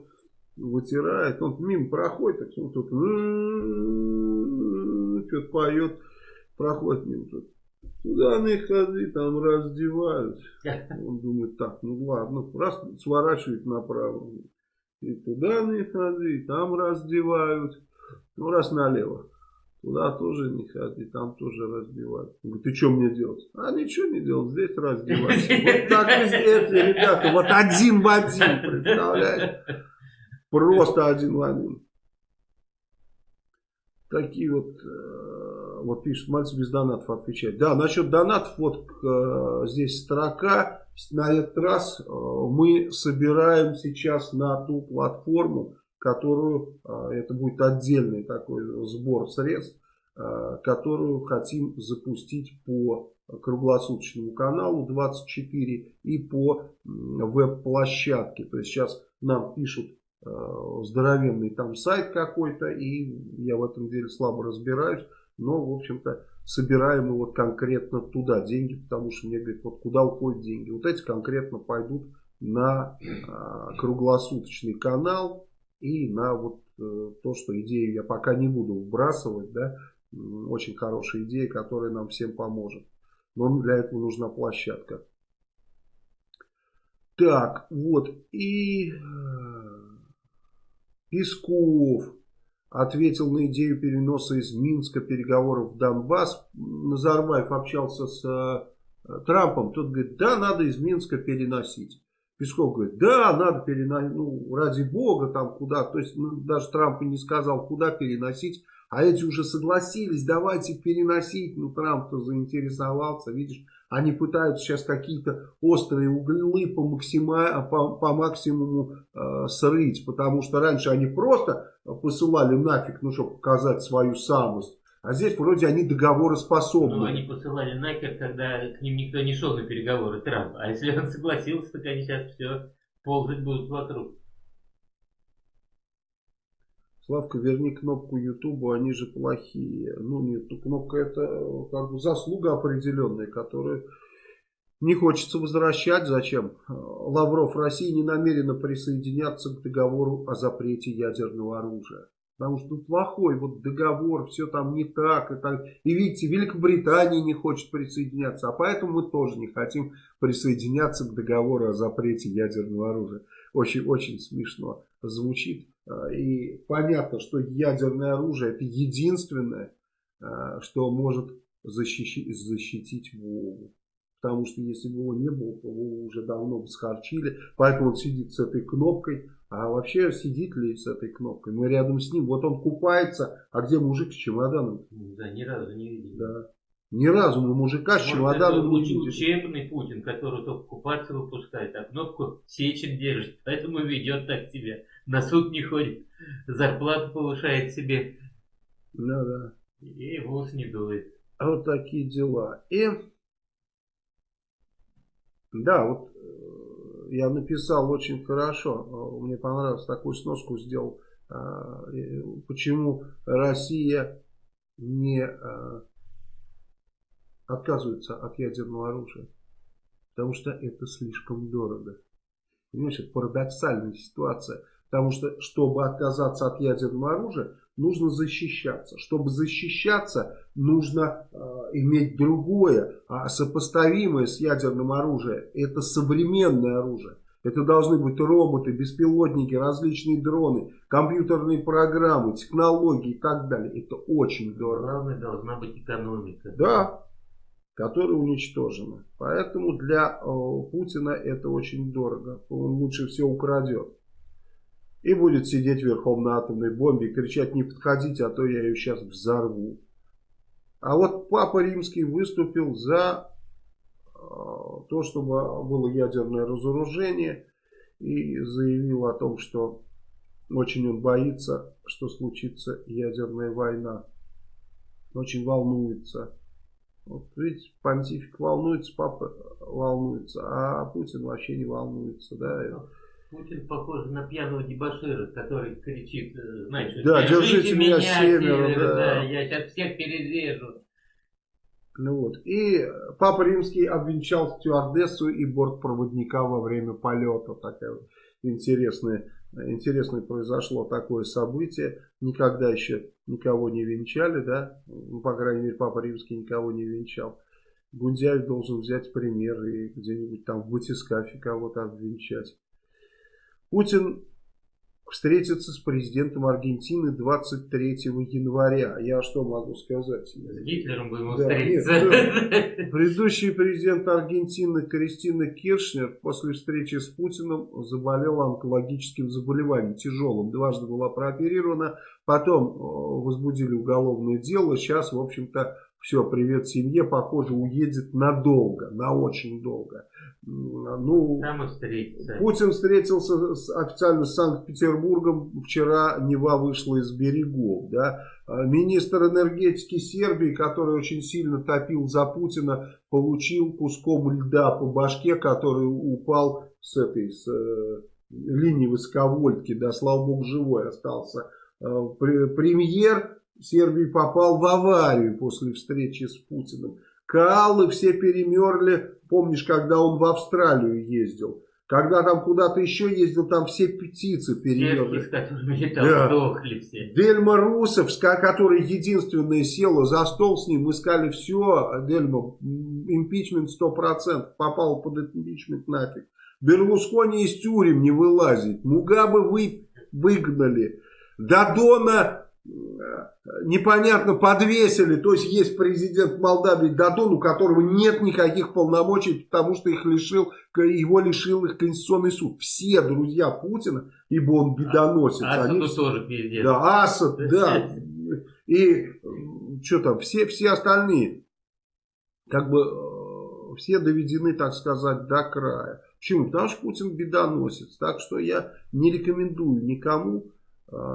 вытирает, он мимо проходит, так что-то поет, проходит мимо тут. Туда на их ходы, там раздевают. Он думает, так, ну ладно, раз сворачивает направо. И туда на их ходы, там раздевают. Ну, раз налево. Туда тоже не ходи, там тоже раздевают. Он говорит, ты что мне делать? А ничего не делать, здесь раздевать. Вот так и здесь, ребята, вот один в один, представляешь? Просто один в один. Такие вот, э, вот пишет, Мальцев без донатов отвечает. Да, насчет донатов, вот э, здесь строка. На этот раз э, мы собираем сейчас на ту платформу, которую, а, это будет отдельный такой сбор средств, а, которую хотим запустить по круглосуточному каналу 24 и по веб-площадке. То есть сейчас нам пишут а, здоровенный там сайт какой-то, и я в этом деле слабо разбираюсь, но, в общем-то, собираем мы вот конкретно туда деньги, потому что мне говорят, вот куда уходят деньги. Вот эти конкретно пойдут на круглосуточный канал, и на вот э, то, что идею я пока не буду вбрасывать, да, очень хорошая идея, которая нам всем поможет. Но для этого нужна площадка. Так, вот, и э, Песков ответил на идею переноса из Минска переговоров в Донбасс. Назарбаев общался с э, Трампом, тот говорит, да, надо из Минска переносить. Песков говорит, да, надо переносить, ну, ради бога, там куда, то есть ну, даже Трамп и не сказал, куда переносить, а эти уже согласились, давайте переносить, ну, Трамп-то заинтересовался, видишь, они пытаются сейчас какие-то острые углы по, максима, по, по максимуму э, срыть, потому что раньше они просто посылали нафиг, ну, чтобы показать свою самость, а здесь вроде они договороспособны. Ну, они посылали нахер, когда к ним никто не шел на переговоры, Трамп. А если он согласился, так они сейчас все ползать будут вокруг. Славка, верни кнопку Ютубу, они же плохие. Ну нет, ну, кнопка это как бы заслуга определенная, которую не хочется возвращать. Зачем? Лавров, Россия не намерена присоединяться к договору о запрете ядерного оружия. Потому что ну, плохой вот договор, все там не так. И, так. и видите, Великобритания не хочет присоединяться, а поэтому мы тоже не хотим присоединяться к договору о запрете ядерного оружия. Очень-очень смешно звучит. А, и понятно, что ядерное оружие это единственное, а, что может защитить, защитить Вову. Потому что если бы его не было, то его уже давно бы схарчили. Поэтому он сидит с этой кнопкой а вообще сидит ли с этой кнопкой? Мы рядом с ним. Вот он купается. А где мужик с чемоданом? Да, ни разу не видели. Да. Ни разу мы мужика с чемоданом не видели. Учебный Путин, который только купаться выпускает, а кнопку сечен держит. Поэтому ведет так себя. На суд не ходит. Зарплату повышает себе. Да, да. И волос не дует. А вот такие дела. И да, вот я написал очень хорошо. Мне понравилось, такую сноску сделал. А, почему Россия не отказывается от ядерного оружия? Потому что это слишком дорого. Понимаешь, это парадоксальная ситуация. Потому что, чтобы отказаться от ядерного оружия, нужно защищаться. Чтобы защищаться, нужно э, иметь другое, а сопоставимое с ядерным оружием. Это современное оружие. Это должны быть роботы, беспилотники, различные дроны, компьютерные программы, технологии и так далее. Это очень дорого. Главное, должна быть экономика. Да. которые уничтожены. Поэтому для э, Путина это очень дорого. Он лучше все украдет. И будет сидеть верхом на атомной бомбе и кричать не подходите, а то я ее сейчас взорву. А вот Папа Римский выступил за э, то, чтобы было ядерное разоружение и заявил о том, что очень он боится, что случится ядерная война. Очень волнуется. Вот видите, понтифик волнуется, папа волнуется, а Путин вообще не волнуется. Да? Путин похож на пьяного дебашира, который кричит, э, знаешь, да, держите меня, меня семеро, да. да, я сейчас всех перережу. Ну вот. И Папа Римский обвенчал стюардессу и бортпроводника во время полета. Такая вот интересная интересное произошло такое событие. Никогда еще никого не венчали, да, ну, по крайней мере, Папа Римский никого не венчал. Гундяев должен взять пример и где-нибудь там в батискафе кого-то обвенчать. Путин встретиться с президентом Аргентины 23 января. Я что могу сказать? С Гитлером будем да, встретиться. Нет, да. Предыдущий президент Аргентины Кристина Киршнер после встречи с Путиным заболела онкологическим заболеванием, тяжелым. Дважды была прооперирована, потом э, возбудили уголовное дело. Сейчас, в общем-то, все, привет семье, похоже, уедет надолго, на очень долго. Ну, Там встретиться. Путин встретился с, официально с Санкт-Петербургом. Вчера Нева вышла из берегов. Да? А министр энергетики Сербии, который очень сильно топил за Путина, получил куском льда по башке, который упал с этой с, э, линии высоковольтки. Да, слава богу, живой остался. Э, премьер Сербии попал в аварию после встречи с Путиным. Каалы все перемерли. Помнишь, когда он в Австралию ездил? Когда там куда-то еще ездил, там все птицы перемерли. Да. все. Дельма Русов, который единственная села за стол с ним, искали все. Дельма, импичмент 100%, попал под импичмент нафиг. Берлускони из тюрем не вылазит. Мугабы вы выгнали. Дадона непонятно подвесили, то есть есть президент Молдавии Дадон, у которого нет никаких полномочий, потому что их лишил, его лишил их Конституционный суд. Все друзья Путина, ибо он бедоносец. А, Асаду они, тоже пиздец. Да, Асад, да. И что там, все, все остальные, как бы, э, все доведены, так сказать, до края. Почему? Потому что Путин бедоносец. Так что я не рекомендую никому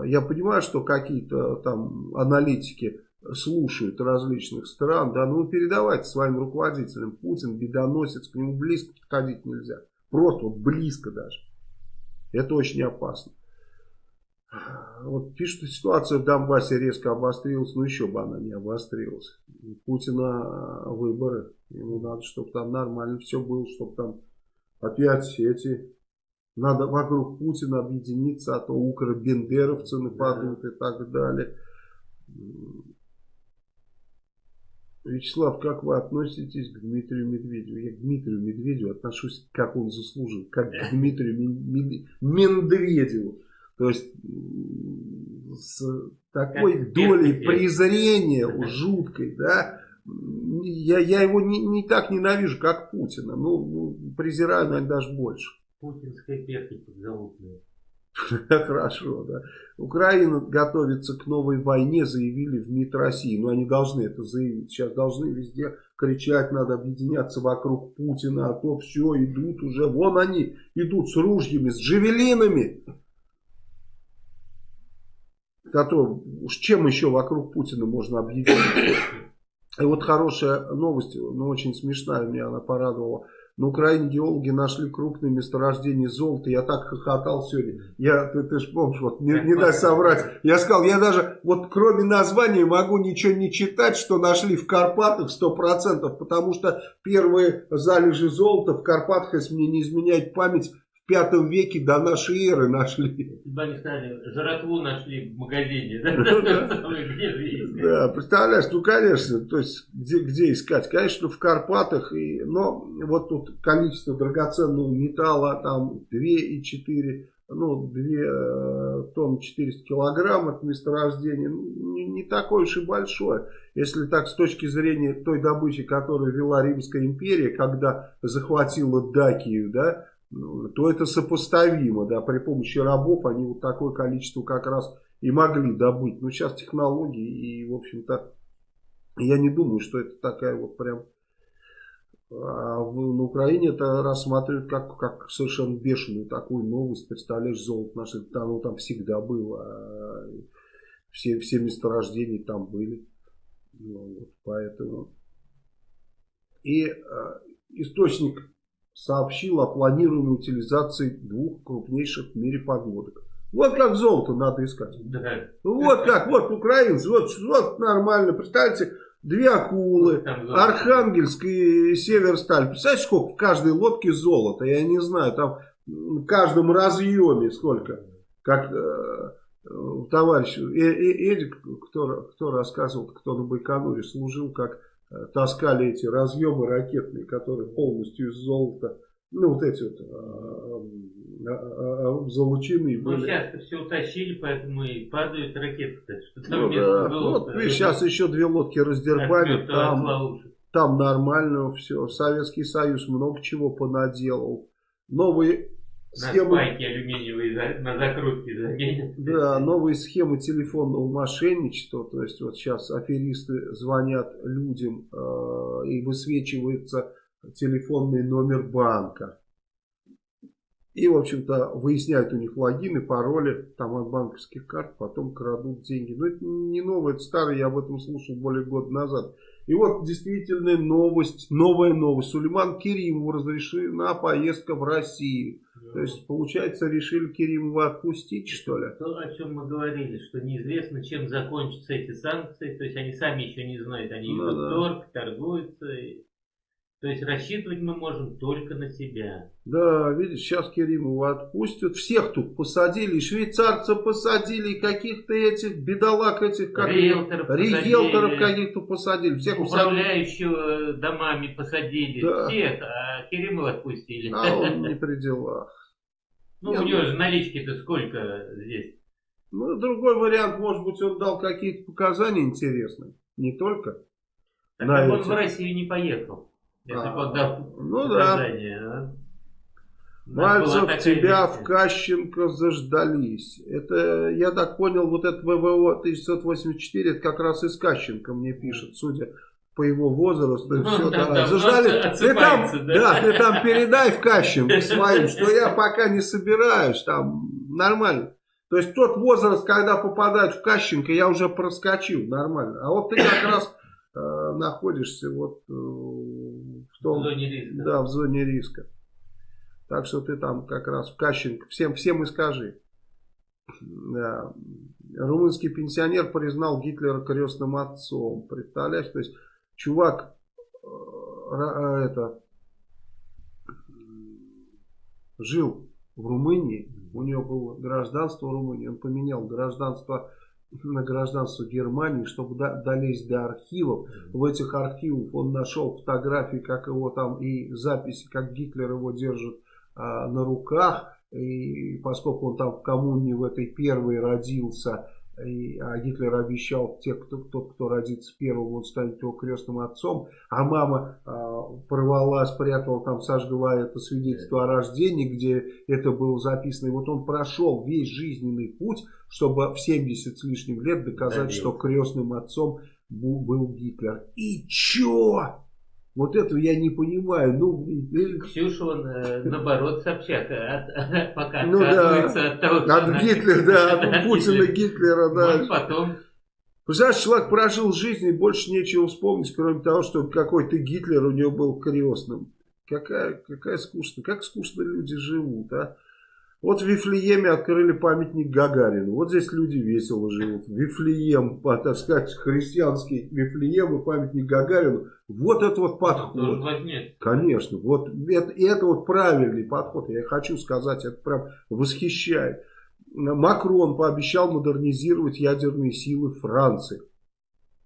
я понимаю, что какие-то там аналитики слушают различных стран, да, ну передавайте своим руководителям. Путин бедоносец, к нему близко подходить нельзя. Просто вот близко даже. Это очень опасно. Вот пишут, ситуация в Донбассе резко обострилась, но еще бы она не обострилась. Путина выборы, ему надо, чтобы там нормально все было, чтобы там опять эти надо вокруг Путина объединиться, а то укробендеровцы нападут и так далее. Вячеслав, как вы относитесь к Дмитрию Медведеву? Я к Дмитрию Медведеву отношусь, как он заслужил, как к Дмитрию Медведеву. То есть с такой долей презрения жуткой, да, я, я его не, не так ненавижу, как Путина. Ну, ну презираю, наверное, даже больше. Путинская перхоть подзалупная. Хорошо, да. Украина готовится к новой войне, заявили в МИД России. Но они должны это заявить. Сейчас должны везде кричать, надо объединяться вокруг Путина, а то все, идут уже. Вон они идут с ружьями, с джавелинами. Который, уж чем еще вокруг Путина можно объединиться? И вот хорошая новость, но очень смешная, меня она порадовала. На Украине геологи нашли крупные месторождения золота. Я так хохотал сегодня. Я, ты, ты же помнишь, вот не, не дай соврать. Я сказал, я даже вот кроме названия могу ничего не читать, что нашли в Карпатах 100%. Потому что первые залежи золота в Карпатах, если мне не изменяет память, в пятом веке до нашей эры нашли. Они сказали, жратву нашли в магазине, да? представляешь, ну конечно, то есть где, где искать? Конечно, в Карпатах, и, но вот тут количество драгоценного металла, там 2,4 ну, 2 э, тонны 400 килограмм от месторождения, ну, не, не такое уж и большое. Если так, с точки зрения той добычи, которую вела Римская империя, когда захватила Дакию, да, ну, то это сопоставимо, да, при помощи рабов они вот такое количество как раз и могли добыть. Но сейчас технологии и, в общем-то, я не думаю, что это такая вот прям а на Украине это рассматривают как, как совершенно бешеную такую новость. Представляешь, золото наше, оно там всегда было. А все, все месторождения там были. Ну, вот, поэтому. И а, источник сообщил о планируемой утилизации двух крупнейших в мире подводок. Вот как золото надо искать. Да. Вот как, вот украинцы, вот, вот нормально. Представьте, две акулы, Архангельск и Северсталь. Представляете, сколько в каждой лодке золота? Я не знаю, там в каждом разъеме сколько. Как э, товарищ э, э, Эдик, кто, кто рассказывал, кто на Байконуре служил, как таскали эти разъемы ракетные, которые полностью из золота ну, вот эти вот а, а, а, золоченые были. Ну, сейчас все утащили, поэтому и падают ракеты. Ну, да. вот, видишь, сейчас еще две лодки раздербали, там, там нормально все. Советский Союз много чего понаделал. Новые схемы... спайки алюминиевые на закрутки заменят. Да, новые схемы телефонного мошенничества. То есть вот сейчас аферисты звонят людям э, и высвечивается телефонный номер банка. И, в общем-то, выясняют у них логины, пароли там от банковских карт, потом крадут деньги. Но это не новое, это старое, я об этом слушал более года назад. И вот действительно новость, новая новость. Сулейман Керимову разрешена поездка в Россию. То есть, получается, решили Керимова отпустить, что ли? То, о чем мы говорили, что неизвестно, чем закончатся эти санкции. То есть, они сами еще не знают. Они ну, идут да. торг, торгуются. То есть рассчитывать мы можем только на себя. Да, видишь, сейчас Керимова отпустят. Всех тут посадили. швейцарцев посадили, и каких-то этих бедолаг этих, как риэлторов, риэлторов каких-то посадили. Всех Управляющего посадили. домами посадили. Да. Всех, а Керимова отпустили. А он не при делах. Ну, у него же налички-то сколько здесь? Ну, другой вариант, может быть, он дал какие-то показания интересные. Не только. Так на он в Россию не поехал. Если а, подав ну да. А? Мальцев, тебя в Кащенко заждались. Это, я так понял, вот это ВВО 1984, это как раз из Кащенко мне пишет, судя по его возрасту. Ну, все, да, да, заждались. Ты там, да? да, ты там передай в Кащенко своим, что я пока не собираюсь, там нормально. То есть тот возраст, когда попадают в Кащенко, я уже проскочил нормально. А вот ты как раз э, находишься вот э, в, том, в зоне риска. Да, в зоне риска. Так что ты там как раз в Кащенко. Всем, всем и скажи. Да. Румынский пенсионер признал Гитлера крестным отцом. Представляешь, то есть чувак э, э это жил в Румынии, у него было гражданство Румынии, он поменял гражданство на гражданство Германии, чтобы долезть до архивов. В этих архивах он нашел фотографии, как его там, и записи, как Гитлер его держит а, на руках. И поскольку он там в коммуне в этой первой родился, и, а Гитлер обещал, те, кто, тот, кто родится первым, он станет его крестным отцом. А мама а, порвала, спрятала, там сожгла это свидетельство о рождении, где это было записано. И вот он прошел весь жизненный путь, чтобы в 70 с лишним лет доказать, Добился. что крестным отцом был, был Гитлер. И чё? Вот этого я не понимаю. Ну, Ксюша, он, э, наоборот, Собчак от, пока ну, отказывается да. от того, От Гитлера, да, от Путина, Гитлера, да. Может, потом... Представляешь, человек прожил жизнь и больше нечего вспомнить, кроме того, что какой-то Гитлер у него был крестным. Какая, какая скучная, как скучно люди живут, а? Вот в Вифлееме открыли памятник Гагарину. Вот здесь люди весело живут. Вифлеем, так сказать, христианский Вифлеем и памятник Гагарину. Вот это вот подход. Конечно. Вот это, это вот правильный подход. Я хочу сказать, это прям восхищает. Макрон пообещал модернизировать ядерные силы Франции.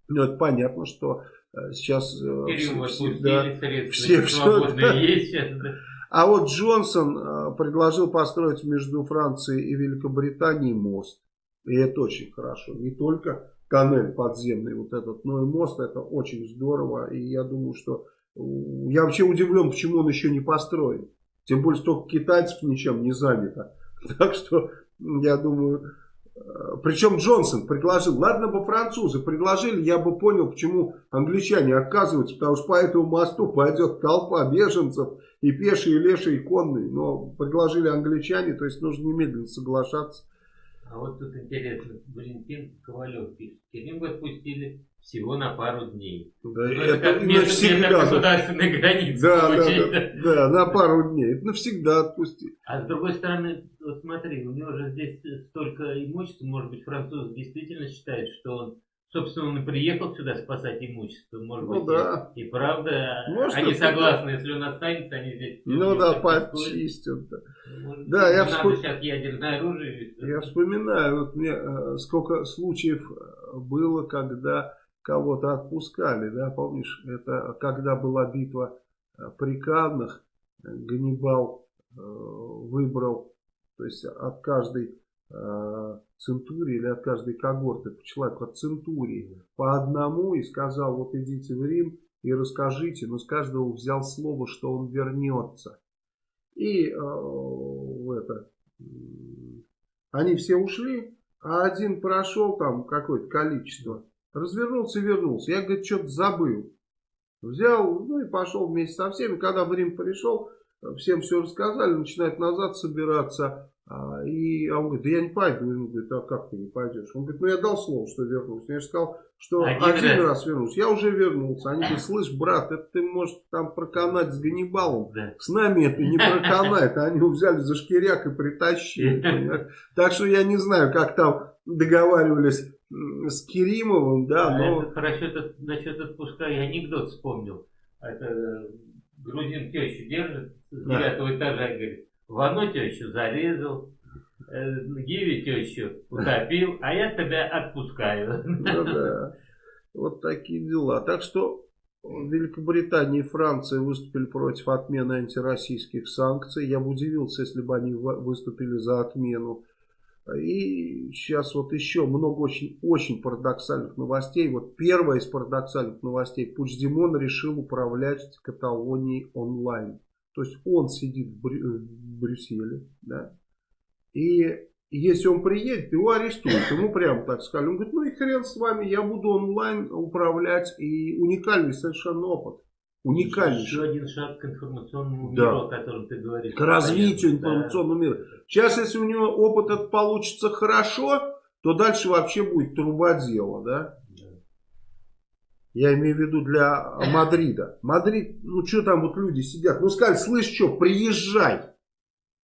Ну, это понятно, что э, сейчас э, все, все, все да. есть сейчас, да. А вот Джонсон э, предложил построить между Францией и Великобританией мост. И это очень хорошо. Не только тоннель подземный вот этот, и мост. Это очень здорово. И я думаю, что... Я вообще удивлен, почему он еще не построен. Тем более, столько китайцев ничем не занято. Так что, я думаю, Э, Причем Джонсон предложил, ладно бы французы предложили, я бы понял, почему англичане отказываются, потому что по этому мосту пойдет толпа беженцев, и пешие, и лешие, и конные. Но предложили англичане, то есть нужно немедленно соглашаться. А вот тут интересно, Валентин Ковалев пишет, Керим отпустили всего на пару дней. Да, ну, это, это как навсегда. государственной границы. Да, да, да, да, на пару дней. Это навсегда отпустили. А с другой стороны, вот смотри, у него же здесь столько имущества, может быть, француз действительно считает, что он Собственно, он и приехал сюда спасать имущество. Может ну, быть, да. и, и правда, Может, они согласны, если он останется, они здесь... Ну да, почистят. Да, Может, да я сейчас ядерное оружие. Я вспоминаю, вот мне э, сколько случаев э, было, когда кого-то отпускали, да, помнишь, это когда была битва э, при Каннах, Ганнибал выбрал, то есть от каждой центурии или от каждой когорты по человеку от центурии по одному и сказал, вот идите в Рим и расскажите, но с каждого взял слово, что он вернется. И э, это, они все ушли, а один прошел там какое-то количество, развернулся и вернулся. Я, говорит, что-то забыл. Взял, ну и пошел вместе со всеми. Когда в Рим пришел, всем все рассказали, начинает назад собираться. А, и а он говорит, да я не пойду. Он говорит, а как ты не пойдешь? Он говорит, ну я дал слово, что вернусь. Я же сказал, что один, один раз. вернусь. Я уже вернулся. Они говорят, слышь, брат, это ты можешь там проканать с Ганнибалом. Да. С нами это не проканает. Они его взяли за шкиряк и притащили. Так что я не знаю, как там договаривались с Керимовым, да, а но... Это хорошо, это, насчет отпуска я анекдот вспомнил. Это э, грузин тещу держит с девятого этажа и говорит, в тещу зарезал, э, Гиви тещу утопил, а я тебя отпускаю. Ну да, вот такие дела. Так что Великобритания и Франция выступили против отмены антироссийских санкций. Я бы удивился, если бы они выступили за отмену. И сейчас вот еще много очень, очень парадоксальных новостей. Вот первая из парадоксальных новостей. Пучдемон решил управлять Каталонией онлайн. То есть он сидит в, Брю в Брюсселе, да, и если он приедет, его арестуют. Ему прямо так сказали. Он говорит, ну и хрен с вами, я буду онлайн управлять. И уникальный совершенно опыт. Уникальный. Еще один шаг к информационному да. миру, о котором ты говоришь. К развитию информационного да. мира. Сейчас, если у него опыт этот получится хорошо, то дальше вообще будет труба дела, да? Я имею в виду для Мадрида. Мадрид, ну что там вот люди сидят. Ну сказали, слышь, что, приезжай.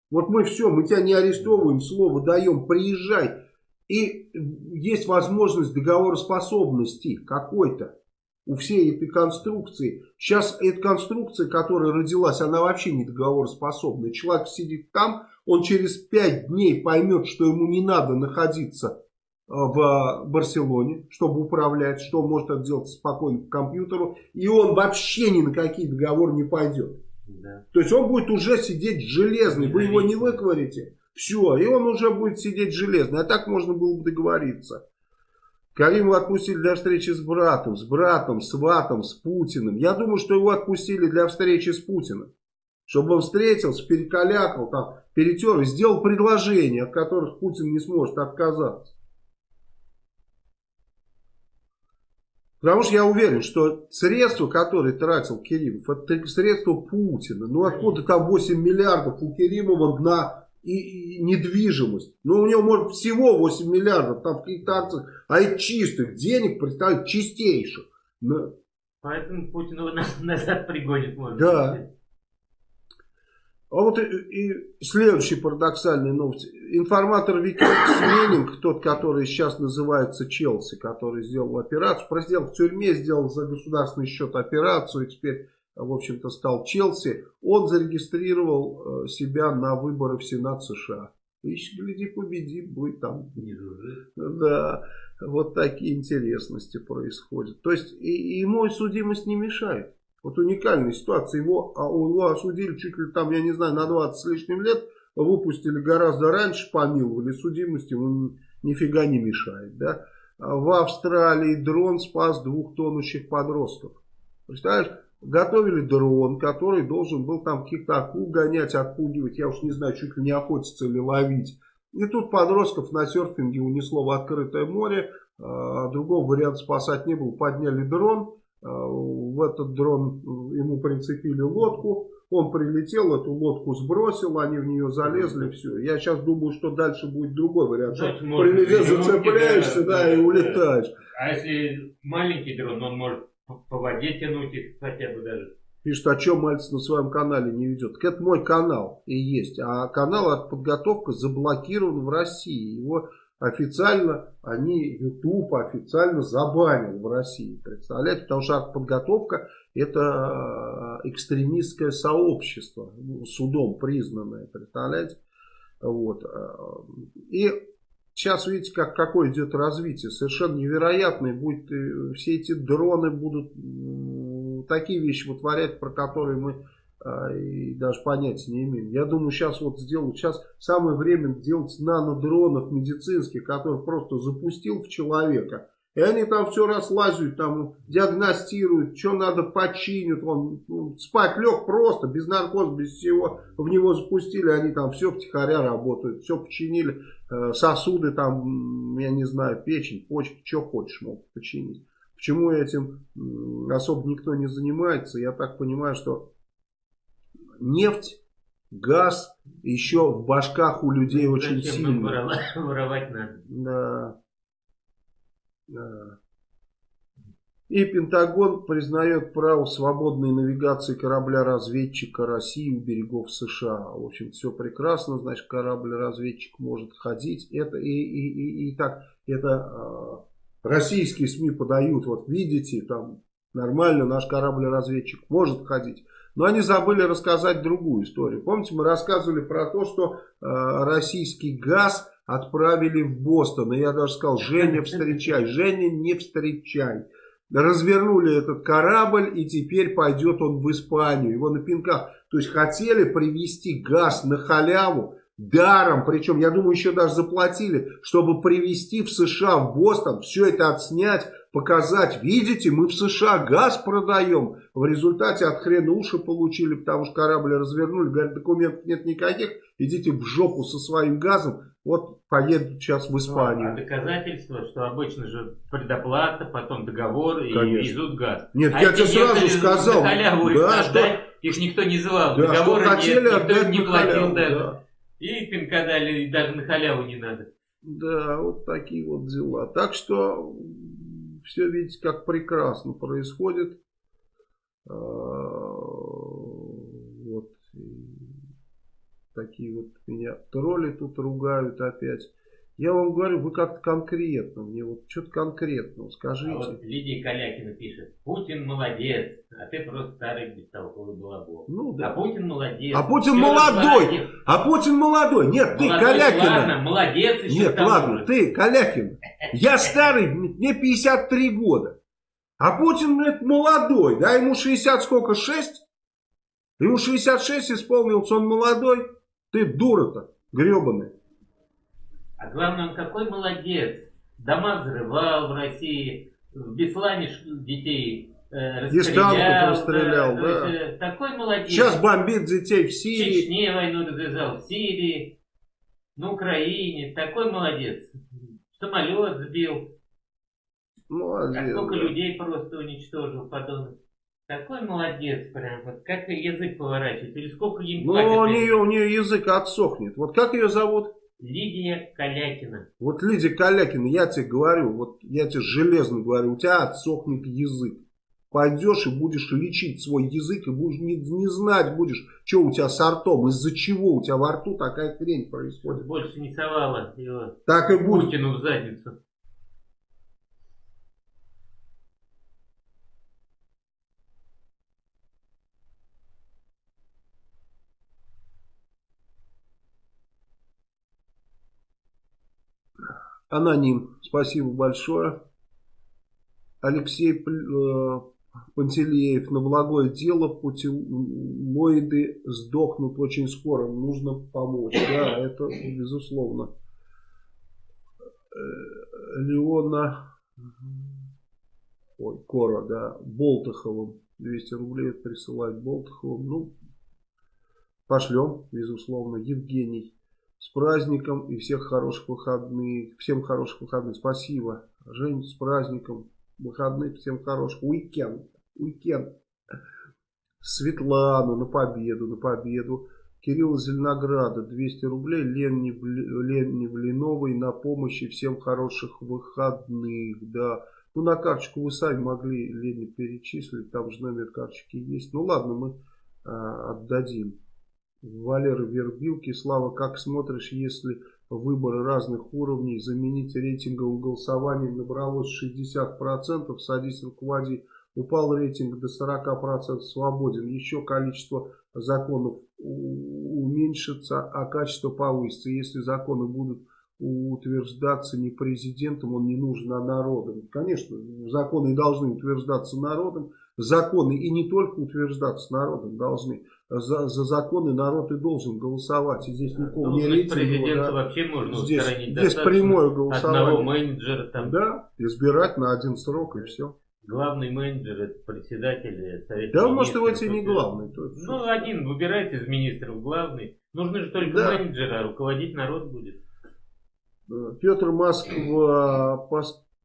Вот мы все, мы тебя не арестовываем, слово даем, приезжай. И есть возможность договороспособности какой-то у всей этой конструкции. Сейчас эта конструкция, которая родилась, она вообще не договороспособна. Человек сидит там, он через пять дней поймет, что ему не надо находиться в Барселоне, чтобы управлять, что он может это делать спокойно по компьютеру, и он вообще ни на какие договоры не пойдет. Да. То есть он будет уже сидеть железный, вы его не выковырите, все, и он уже будет сидеть железный, а так можно было бы договориться. Каримова отпустили для встречи с братом, с братом, с ватом, с Путиным. Я думаю, что его отпустили для встречи с Путиным. Чтобы он встретился, перекалякал, там, перетер и сделал предложения, от которых Путин не сможет отказаться. Потому что я уверен, что средства, которые тратил Керимов, это средства Путина. Ну откуда там 8 миллиардов у Керимова на и, и недвижимость? Ну у него может всего 8 миллиардов там в каких-то акциях, а и чистых денег представить чистейших. Но... Поэтому Путин его назад пригонит. Может да. А вот и, и следующая парадоксальная новость. Информатор Википедии Менинг, тот, который сейчас называется Челси, который сделал операцию, проделал в тюрьме, сделал за государственный счет операцию, и теперь, в общем-то, стал Челси, он зарегистрировал э, себя на выборы в Сенат США. Ищи, гляди, победит, будет там. Да, вот такие интересности происходят. То есть, и, ему судимость не мешает. Вот уникальная ситуация. Его, а его осудили чуть ли там, я не знаю, на 20 с лишним лет. Выпустили гораздо раньше, помиловали. Судимость ему нифига не мешает. Да? А в Австралии дрон спас двух тонущих подростков. Представляешь? Готовили дрон, который должен был там каких-то акул гонять, отпугивать. Я уж не знаю, чуть ли не охотиться или ловить. И тут подростков на серфинге унесло в открытое море. А, другого варианта спасать не было. Подняли дрон в этот дрон ему прицепили лодку, он прилетел, эту лодку сбросил, они в нее залезли, все. Я сейчас думаю, что дальше будет другой вариант. Что прилетел, зацепляешься, да, да, и улетаешь. А если маленький дрон, он может по воде тянуть их хотя бы даже. Пишет, о чем Мальцев на своем канале не ведет. Так это мой канал и есть. А канал от подготовка заблокирован в России. Его официально они, YouTube официально забанил в России. Представляете? Потому что подготовка это э, экстремистское сообщество, судом признанное, представляете? Вот. Э, и сейчас видите, как, какое идет развитие. Совершенно невероятное будет. Э, все эти дроны будут такие вещи вытворять, про которые мы и даже понятия не имеем. Я думаю, сейчас вот сделают, сейчас самое время делать нанодронов медицинских, которые просто запустил в человека. И они там все разлазят, там диагностируют, что надо починят. Он ну, спать лег просто, без наркоза, без всего. В него запустили, они там все втихаря работают, все починили. Э, сосуды там, я не знаю, печень, почки, что хочешь могут починить. Почему этим особо никто не занимается? Я так понимаю, что нефть, газ еще в башках у людей ну, очень сильно. Воровать, воровать надо. Да. да. И Пентагон признает право свободной навигации корабля-разведчика России у берегов США. В общем, все прекрасно, значит, корабль-разведчик может ходить. Это и, и, и, и так, это э, российские СМИ подают, вот видите, там нормально наш корабль-разведчик может ходить. Но они забыли рассказать другую историю. Помните, мы рассказывали про то, что э, российский газ отправили в Бостон. И я даже сказал, Женя, встречай. Женя, не встречай. Развернули этот корабль, и теперь пойдет он в Испанию. Его на пинках. То есть хотели привезти газ на халяву, даром, причем, я думаю, еще даже заплатили, чтобы привезти в США, в Бостон, все это отснять, показать, видите, мы в США газ продаем. В результате от хрена уши получили, потому что корабль развернули, говорят, документов нет никаких, идите в жопу со своим газом, вот поедут сейчас в Испанию. Ну, а доказательства, что обычно же предоплата, потом договор и Конечно. везут газ. Нет, а я тебе сразу сказал. да, что... их никто не звал, да, договора нет, никто не платил халяву, даже. Да. И пинка дали, даже на халяву не надо. Да, вот такие вот дела. Так что все видите, как прекрасно происходит. А, вот такие вот меня тролли тут ругают опять. Я вам говорю, вы как-то конкретно, мне вот что-то конкретно скажите. А вот Лидия Калякина пишет, Путин молодец, а ты просто старый бестолковый балабол. Ну да. А Путин молодец. А Путин молодой, а Путин молодой. Нет, молодой, ты Калякина. Ладно, молодец Нет, ладно, же. ты Калякин. Я старый, мне 53 года. А Путин, блядь, молодой, да, ему 60 сколько, 6? Ему 66 исполнился, он молодой. Ты дура-то, гребаная. А главное, он какой молодец. Дома взрывал в России, в Беслане детей э, расстрелял. расстрелял, да. Есть, э, такой молодец. Сейчас бомбит детей в Сирии. В Чечне войну развязал, в Сирии, на Украине. Такой молодец. Самолет сбил. Молодец. А сколько да. людей просто уничтожил, подонок. Такой молодец прям, вот как язык поворачивает, или сколько им Ну, у нее, у нее язык отсохнет. Вот как ее зовут? Лидия Калякина. Вот Лидия Калякина, я тебе говорю, вот я тебе железно говорю, у тебя отсохнет язык. пойдешь и будешь лечить свой язык, и будешь не, не знать будешь, что у тебя с ртом, из-за чего у тебя во рту такая хрень происходит. Больше не совала его так и будет. Путину в задницу. Аноним, спасибо большое. Алексей э, Пантелеев, на благое дело путилоиды сдохнут очень скоро, нужно помочь. Да, это безусловно. Э, Леона ой, Кора, да, Болтаховым 200 рублей присылать Болтаховым. Ну, пошлем, безусловно. Евгений с праздником и всех хороших выходных. Всем хороших выходных. Спасибо. Жень, с праздником. Выходных всем хороших. Уикенд. Уикенд. Светлана на победу, на победу. Кирилл Зеленограда, 200 рублей. Ленни, Ленни Блиновой на помощи. Всем хороших выходных. Да. Ну, на карточку вы сами могли Лене перечислить. Там же номер карточки есть. Ну, ладно, мы а, отдадим. Валера Вербилки. Слава, как смотришь, если выборы разных уровней заменить рейтинговым голосованием набралось 60%, садись руководи, упал рейтинг до 40%, свободен, еще количество законов уменьшится, а качество повысится. Если законы будут утверждаться не президентом, он не нужен, а народом. Конечно, законы должны утверждаться народом, законы и не только утверждаться народом должны за, за законы народ и должен голосовать. И здесь никакого ну, не рейтинга. президента да. вообще можно здесь, здесь прямое голосование. Одного менеджера там. Да, избирать на один срок и все. Главный менеджер это председатель совета. Да, может, его тебе не главный. То ну, один выбирает из министров главный. Нужны же только да. менеджеры, а руководить народ будет. Петр Москва,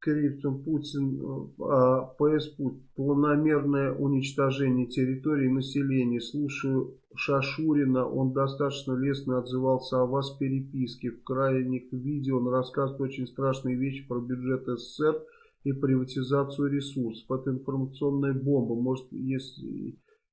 Криптон, Путин, а, ПС планомерное уничтожение территории населения. Слушаю Шашурина, он достаточно лестно отзывался о вас в переписке. В крайних видео он рассказывает очень страшные вещи про бюджет СССР и приватизацию ресурсов. Это информационная бомба. Может, есть,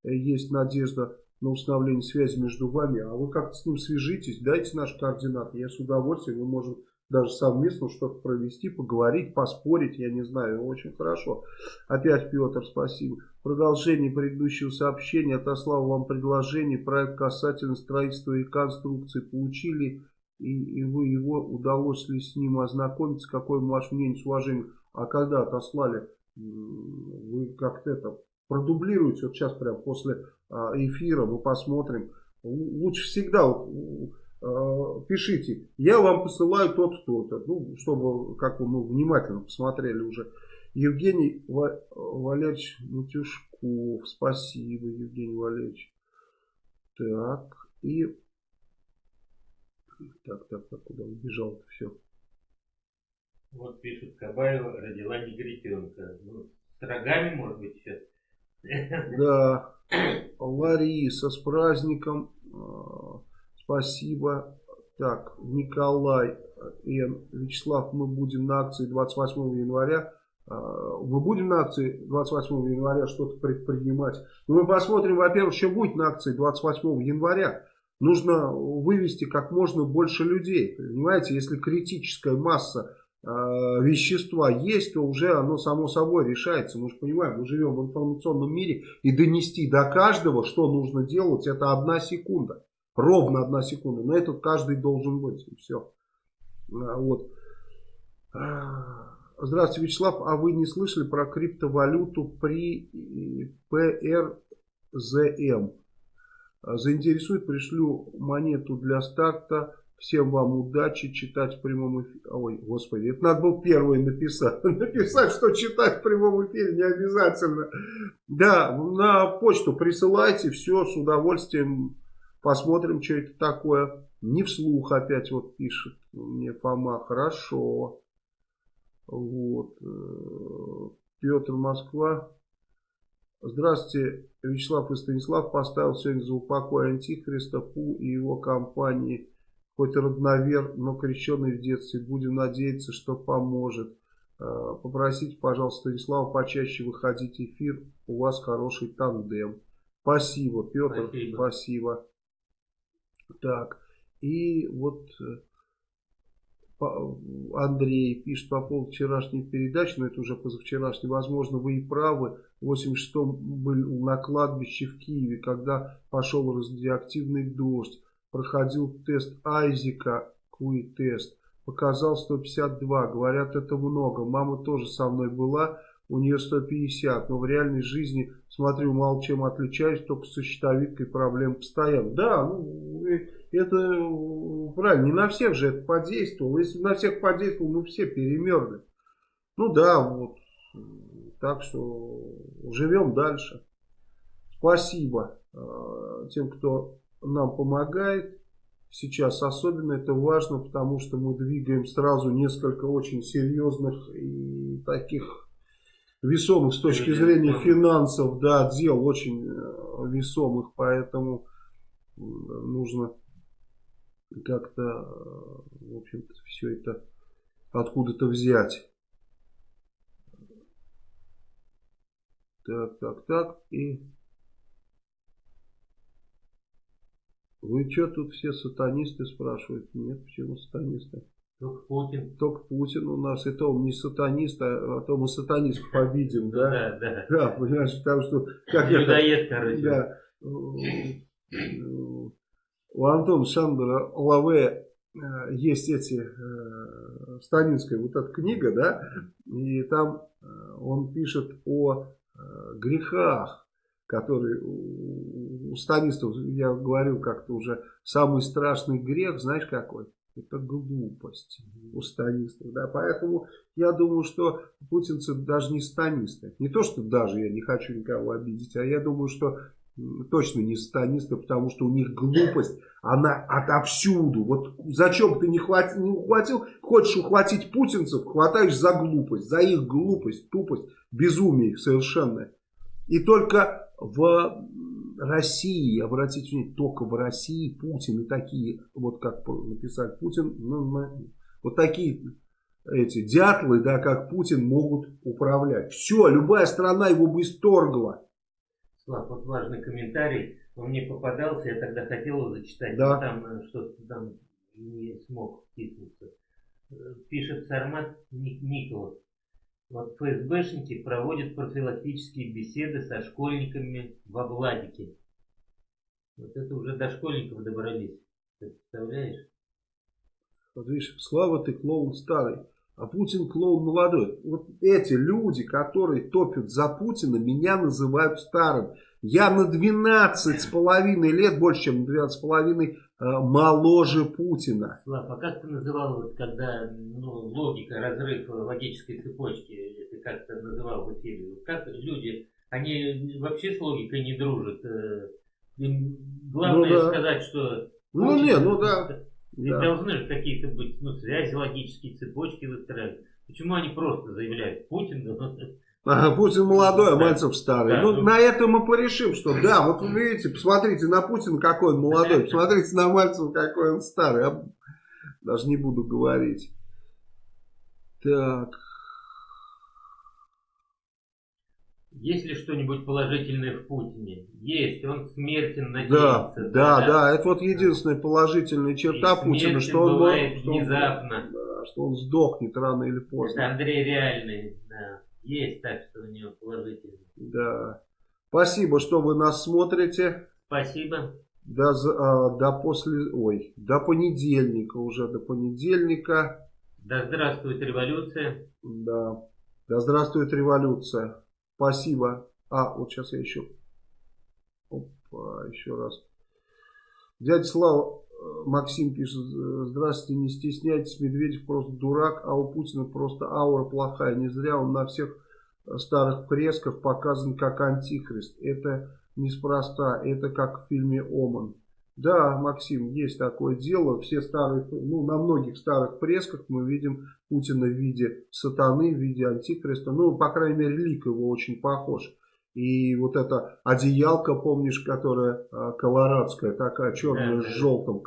есть надежда на установление связи между вами, а вы как-то с ним свяжитесь, дайте наши координаты. Я с удовольствием, мы можем даже совместно что-то провести, поговорить, поспорить, я не знаю, очень хорошо. Опять Петр, спасибо. Продолжение предыдущего сообщения, отослал вам предложение, проект касательно строительства и конструкции. Получили, и, и вы его, удалось ли с ним ознакомиться, какое ваше мнение с уважением, а когда отослали, вы как-то это продублируете, вот сейчас прям после а, эфира мы посмотрим, лучше всегда, вот, пишите, я вам посылаю тот кто-то, ну, чтобы как мы внимательно посмотрели уже. Евгений Валерьевич Матюшков, спасибо, Евгений Валерьевич. Так, и... Так, так, так, куда убежал-то все? Вот пишут, Кабаева родила негритенка. Ну, с рогами, может быть, сейчас? Да. Лариса, с праздником. Э, Спасибо. Так, Николай Н. Вячеслав, мы будем на акции 28 января. А, мы будем на акции 28 января что-то предпринимать. Но мы посмотрим, во-первых, что будет на акции 28 января. Нужно вывести как можно больше людей. Понимаете, если критическая масса э, вещества есть, то уже оно само собой решается. Мы же понимаем, мы живем в информационном мире. И донести до каждого, что нужно делать, это одна секунда. Ровно одна секунда. Но этот каждый должен быть. И все. А, вот. А, здравствуйте, Вячеслав. А вы не слышали про криптовалюту при ПРЗМ? Заинтересует, пришлю монету для старта. Всем вам удачи читать в прямом эфире. Ой, господи, это надо было первое написать. Написать, что читать в прямом эфире не обязательно. Да, на почту присылайте, все с удовольствием Посмотрим, что это такое. Не вслух опять вот пишет мне Фома. Хорошо. Вот. Э, Петр Москва. Здравствуйте, Вячеслав и Станислав поставил сегодня за упокой Антихриста Пу и его компании. Хоть родновер, но крещенный в детстве. Будем надеяться, что поможет. Э, попросите, пожалуйста, Станислава почаще выходить в эфир. У вас хороший тандем. Спасибо, Петр, спасибо. спасибо. Так, и вот э, Андрей пишет по поводу вчерашней передачи, но это уже позавчерашней. Возможно, вы и правы. В 86-м был на кладбище в Киеве, когда пошел радиоактивный дождь. Проходил тест Айзека, куи-тест показал 152. Говорят, это много. Мама тоже со мной была, у нее 150. Но в реальной жизни, смотрю, мало чем отличаюсь, только со щитовидкой проблем постоянно. Да, ну, это правильно. Не на всех же это подействовало. Если на всех подействовало, мы все перемерли. Ну да, вот. Так что живем дальше. Спасибо э, тем, кто нам помогает сейчас особенно это важно, потому что мы двигаем сразу несколько очень серьезных и таких весомых с точки зрения финансов, да, дел очень э, весомых, поэтому нужно как-то, в общем-то, все это откуда-то взять. Так, так, так, и Вы что тут все сатанисты спрашивают? Нет, почему сатанисты? Только Путин. Только Путин у нас. И то он не сатанист, а, а то мы сатанистов победим, да? Да, да. Да, понимаешь, потому что... Как Людоед, короче. Да. У Антона Шандера Лаве э, есть эти, э, Станинская вот эта книга, да, и там э, он пишет о грехах который у станистов, я говорил как-то уже, самый страшный грех, знаешь какой? Это глупость у станистов. Да? Поэтому я думаю, что путинцы даже не станисты. Не то, что даже я не хочу никого обидеть, а я думаю, что точно не станисты, потому что у них глупость, она отовсюду. Вот зачем ты не, хватил, не ухватил, хочешь ухватить путинцев, хватаешь за глупость, за их глупость, тупость, безумие совершенное. И только в России, обратите внимание, только в России Путин и такие, вот как написал Путин, ну, вот такие эти дятлы, да, как Путин, могут управлять. Все, любая страна его бы исторгла. Слав, вот важный комментарий, он мне попадался, я тогда хотел его зачитать, да. но там э, что-то там не смог вписываться. Э, пишет Сармат Николов. Вот ФСБшники проводят профилактические беседы со школьниками в Обладике. Вот это уже до школьников добрались. Ты представляешь? Вот видишь, Слава, ты клоун старый, а Путин клоун молодой. Вот эти люди, которые топят за Путина, меня называют старым. Я на 12 с половиной лет, больше чем на 12 с половиной, моложе Путина. Слав, а как ты называл, вот, когда ну, логика, разрыв логической цепочки, ты как-то называл в эфире? Как люди, они вообще с логикой не дружат? Э, им главное ну, да. сказать, что... Ну Путин, не, ну да. Ведь да. должны же какие-то быть ну, связи, логические цепочки выстраивать. Почему они просто заявляют, Путин Путин молодой, а Мальцев старый. Да, ну, ну, на этом мы порешим, что да, вот вы видите, посмотрите на Путина, какой он молодой, посмотрите на Мальцева, какой он старый. Я даже не буду говорить. Так. Есть ли что-нибудь положительное в Путине? Есть, он смертен надеется. Да, да, да, да, это вот единственная положительная черта И Путина, что он, бывает что внезапно. да, что он сдохнет рано или поздно. Это Андрей реальный, да. Есть так, что у него положительно. Да. Спасибо, что вы нас смотрите. Спасибо. До, а, до после, ой, до понедельника уже, до понедельника. Да здравствует революция. Да. Да здравствует революция. Спасибо. А, вот сейчас я еще... Опа, еще раз. Дядя Слава, Максим пишет, здравствуйте, не стесняйтесь, Медведев просто дурак, а у Путина просто аура плохая. Не зря он на всех старых фресках показан как антихрист. Это неспроста, это как в фильме «Оман». Да, Максим, есть такое дело. Все старые, ну, на многих старых фресках мы видим Путина в виде сатаны, в виде антихриста. Ну, по крайней мере, лик его очень похож. И вот эта одеялка, помнишь, которая а, колорадская, такая черная с желтым,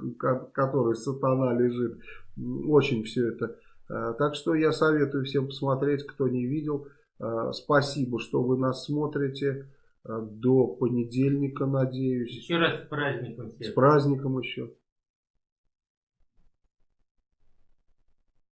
которой сатана лежит. Очень все это Так что я советую всем посмотреть, кто не видел. Спасибо, что вы нас смотрите. До понедельника, надеюсь. Еще раз с праздником всех. С праздником еще.